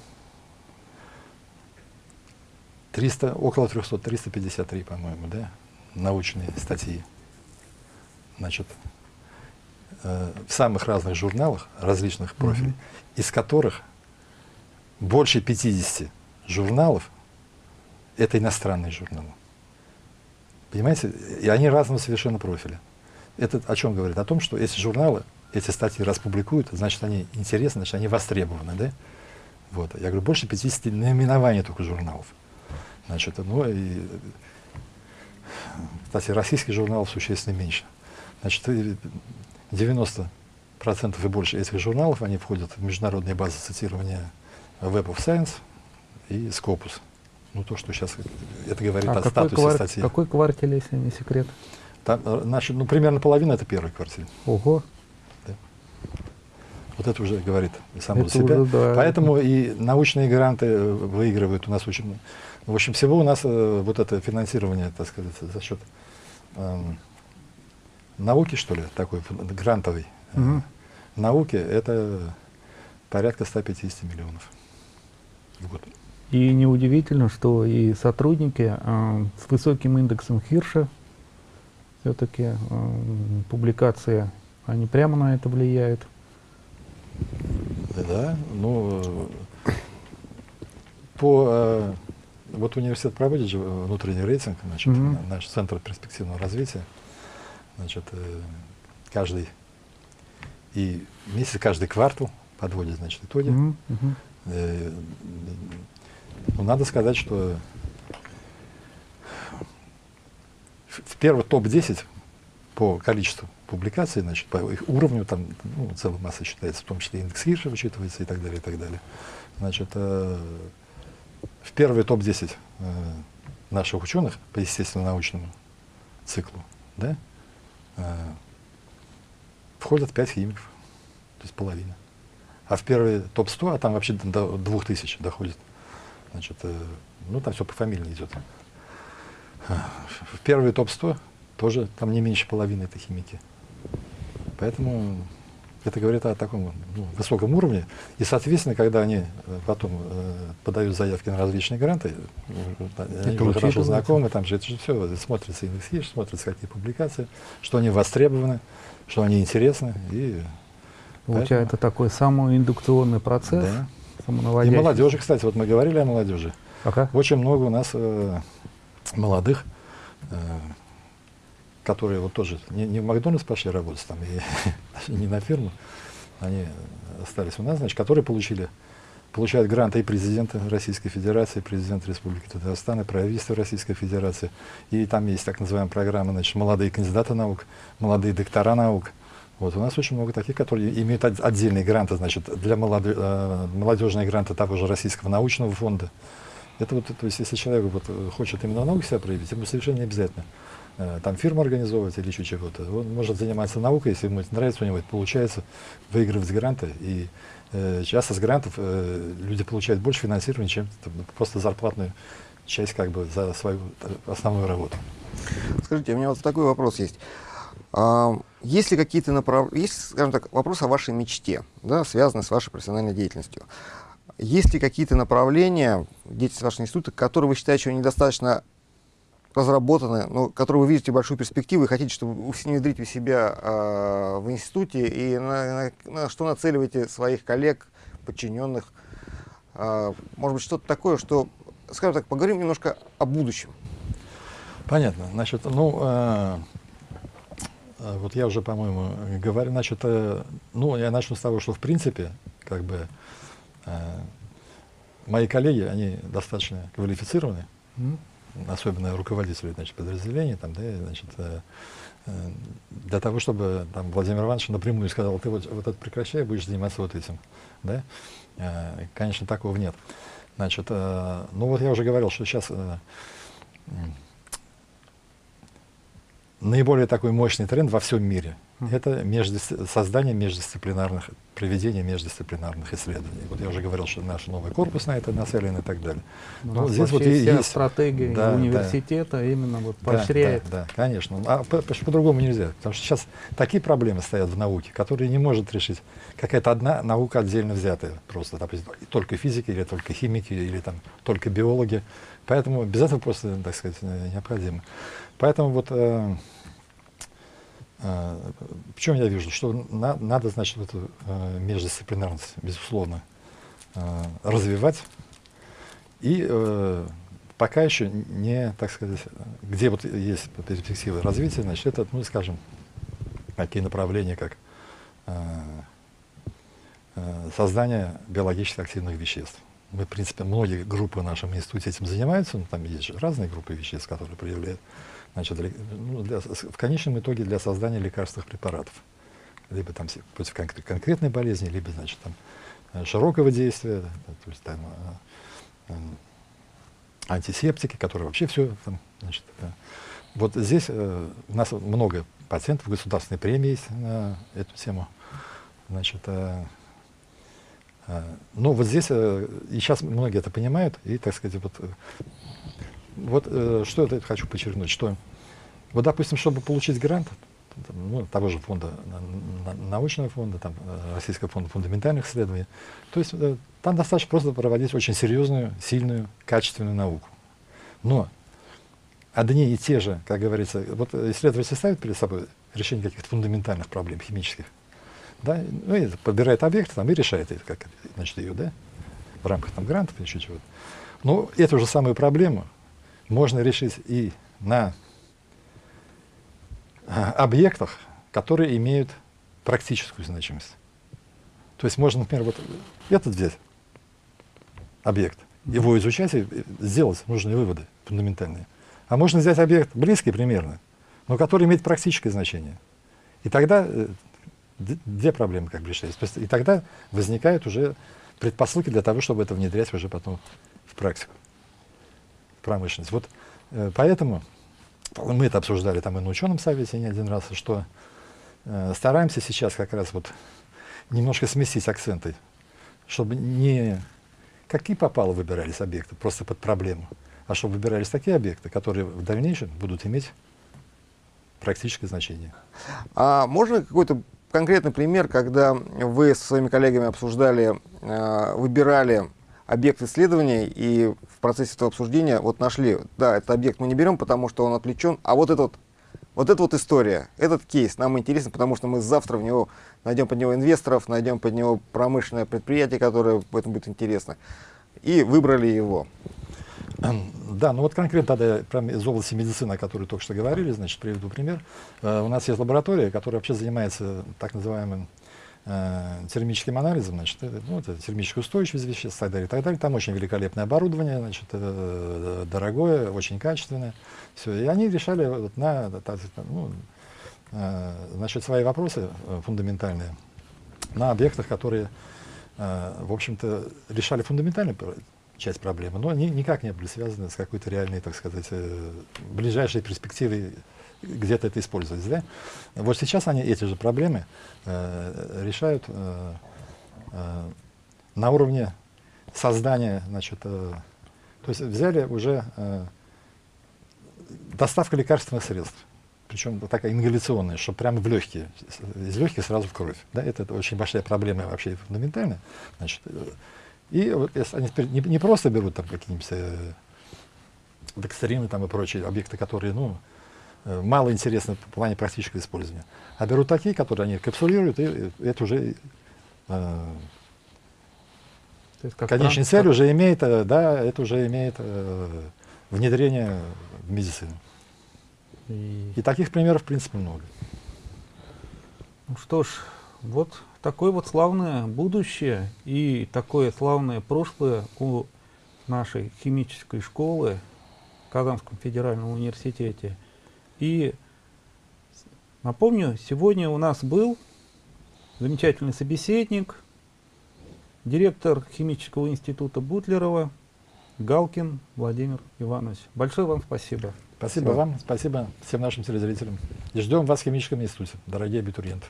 300, около 300, 353, по-моему, да, научные статьи. Значит, э, в самых разных журналах различных профилей, mm -hmm. из которых больше 50 журналов это иностранные журналы. Понимаете? И они разного совершенно профиля. Это о чем говорит? О том, что эти журналы, эти статьи распубликуют, значит, они интересны, значит, они востребованы, да? Вот. Я говорю, больше 50 наименований только журналов. Значит, ну и, кстати, российских журналов существенно меньше. Значит, 90% и больше этих журналов, они входят в международные базы цитирования Web of Science и Scopus. Ну, то, что сейчас это говорит а о статусе квар... статьи. Какой квартель, если не секрет? Там, э, значит, ну, примерно половина это первый квартель. Ого. Вот это уже говорит само за себя. Уже, да. Поэтому и научные гранты э, выигрывают у нас очень... В общем, всего у нас э, вот это финансирование, так сказать, за счет эм, науки, что ли, такой грантовый, угу. науки, это порядка 150 миллионов в год. И неудивительно, что и сотрудники э, с высоким индексом Хирша, все-таки э, публикации, они прямо на это влияют. Да, ну, по, э, вот университет проводит же внутренний рейтинг, значит, угу. наш центр перспективного развития. Значит, э, каждый и месяц, каждый квартал подводит, значит, итоги. Mm -hmm. Ну, надо сказать, что в первый топ-10 по количеству публикаций, значит, по их уровню, там ну, целая масса считается, в том числе индекс Хирша вычитывается и так далее, и так далее. Значит, э, в первый топ-10 э, наших ученых по естественно-научному циклу, да, э, входят 5 химиков, то есть половина. А в первый топ-100, а там вообще до 2000 доходит, значит, э, ну там все по фамилии идет. В первый топ-100 тоже там не меньше половины это химики. Поэтому это говорит о таком ну, высоком уровне. И, соответственно, когда они э, потом э, подают заявки на различные гранты, э, они уже хорошо знакомы, там же это же все смотрится индекс смотрится какие публикации, что они востребованы, что они интересны. И Получается поэтому... такой самоиндукционный процесс, да. И молодежи, кстати, вот мы говорили о молодежи. Ага. Очень много у нас э, молодых, э, которые вот тоже не, не в Макдональдс пошли работать, там, и [LAUGHS] не на фирму, они остались у нас, значит, которые получили получают гранты и президента Российской Федерации, и президент Республики Татарстан, и правительство Российской Федерации. И там есть так называемая программа, значит, молодые кандидаты наук, молодые доктора наук. Вот, у нас очень много таких, которые имеют отдельные гранты, значит, для молоды, э, молодежные гранты того же Российского научного фонда. Это вот, то есть, если человек вот, хочет именно науку себя проявить, ему совершенно не обязательно э, там фирму организовывать или еще чего-то. Он может заниматься наукой, если ему это нравится, у него это получается, выигрывать гранты и Э, часто с грантов э, люди получают больше финансирования, чем просто зарплатную часть как бы за свою основную работу. Скажите, у меня вот такой вопрос есть. А, есть ли какие-то направления, есть, скажем так, вопрос о вашей мечте, да, связанный с вашей профессиональной деятельностью. Есть ли какие-то направления деятельности вашего института, которые вы считаете, что недостаточно разработаны, но которые вы видите большую перспективу и хотите, чтобы внедрить у себя э, в институте, и на, на, на что нацеливаете своих коллег, подчиненных? Э, может быть, что-то такое, что, скажем так, поговорим немножко о будущем. Понятно. Значит, ну, э, вот я уже, по-моему, говорю, значит, э, ну, я начну с того, что, в принципе, как бы, э, мои коллеги, они достаточно квалифицированы, mm -hmm особенно руководители значит, подразделений, там, да, значит, э, э, для того, чтобы там, Владимир Иванович напрямую сказал, ты вот, вот это прекращай, будешь заниматься вот этим. Да? Э, конечно, такого нет. Значит, ну вот я уже говорил, что сейчас наиболее такой мощный тренд во всем мире – это междис... создание междисциплинарных, проведение междисциплинарных исследований. Вот я уже говорил, что наш новый корпус на это нацелен и так далее. Но здесь вот есть стратегия да, университета да. именно вот поощряет. Да, да, да конечно. А по-другому по нельзя. Потому что сейчас такие проблемы стоят в науке, которые не может решить какая-то одна наука отдельно взятая. Просто, допустим, только физики или только химики или там только биологи. Поэтому без этого просто, так сказать, необходимо. Поэтому вот э, в чем я вижу? Что на, надо, значит, эту э, междисциплинарность, безусловно, э, развивать. И э, пока еще не, так сказать, где вот есть перспективы развития, значит, это, ну, скажем, такие направления, как э, э, создание биологически активных веществ. Мы, в принципе, многие группы в нашем институте этим занимаются, но там есть же разные группы веществ, которые проявляют значит, для, ну, для, в конечном итоге для создания лекарственных препаратов. Либо там против кон конкретной болезни, либо значит, там, э, широкого действия, то есть там, э, э, антисептики, которые вообще все там, значит, вот здесь у нас много пациентов, государственной премии есть на эту тему. Значит, э, ну вот здесь, и сейчас многие это понимают, и, так сказать, вот вот э, что я хочу подчеркнуть, что вот, допустим, чтобы получить грант, ну, того же фонда, научного фонда, там, э, Российского фонда фундаментальных исследований, то есть э, там достаточно просто проводить очень серьезную, сильную, качественную науку. Но одни и те же, как говорится, вот исследователь ставит перед собой решение каких-то фундаментальных проблем химических, да, ну, и подбирает объект там, и решает это, как, значит, ее, да, в рамках там грантов или чего-то. Но эту же самую проблему можно решить и на а, объектах, которые имеют практическую значимость. То есть можно, например, вот этот взять объект, его изучать и сделать нужные выводы фундаментальные. А можно взять объект близкий примерно, но который имеет практическое значение. И тогда э, две проблемы как бы решаются. И тогда возникают уже предпосылки для того, чтобы это внедрять уже потом в практику промышленность. Вот э, поэтому мы это обсуждали там и на ученом совете не один раз, что э, стараемся сейчас как раз вот немножко сместить акценты, чтобы не какие попало выбирались объекты просто под проблему, а чтобы выбирались такие объекты, которые в дальнейшем будут иметь практическое значение. А можно какой-то конкретный пример, когда вы со своими коллегами обсуждали, э, выбирали объект исследования и в процессе этого обсуждения вот нашли, да, этот объект мы не берем, потому что он отвлечен, а вот этот вот эта вот история, этот кейс нам интересен, потому что мы завтра в него найдем под него инвесторов, найдем под него промышленное предприятие, которое в этом будет интересно. И выбрали его. Да, ну вот конкретно тогда прям из области медицины, о которой только что говорили, значит, приведу пример. Э, у нас есть лаборатория, которая вообще занимается так называемым э, термическим анализом, значит, это, ну, это термическая устойчивость веществ и так далее, так далее. Там очень великолепное оборудование, значит, э, дорогое, очень качественное. Все. И они решали вот на, ну, э, значит, свои вопросы э, фундаментальные на объектах, которые, э, в общем-то, решали фундаментальную часть проблемы, но они никак не были связаны с какой-то реальной, так сказать, э, ближайшей перспективой где-то это использовать. Да? Вот сейчас они эти же проблемы э, решают э, э, на уровне создания, значит, э, то есть взяли уже э, доставка лекарственных средств, причем такая ингаляционная, чтобы прямо в легкие, из легких сразу в кровь. Да? Это, это очень большая проблема вообще фундаментальная. Значит, э, и вот, если они теперь не, не просто берут там какие-нибудь э, декстерины там и прочие объекты, которые, ну, мало интересны в плане практического использования, а берут такие, которые они капсулируют, и, это уже э, как конечная цель уже имеет, э, да, это уже имеет э, внедрение в медицину. И... и таких примеров, в принципе, много. Ну что ж, вот такое вот славное будущее и такое славное прошлое у нашей химической школы в Казанском федеральном университете. И напомню, сегодня у нас был замечательный собеседник, директор химического института Бутлерова Галкин Владимир Иванович. Большое вам спасибо. Спасибо вам, спасибо всем нашим телезрителям. И ждем вас в химическом институте, дорогие абитуриенты.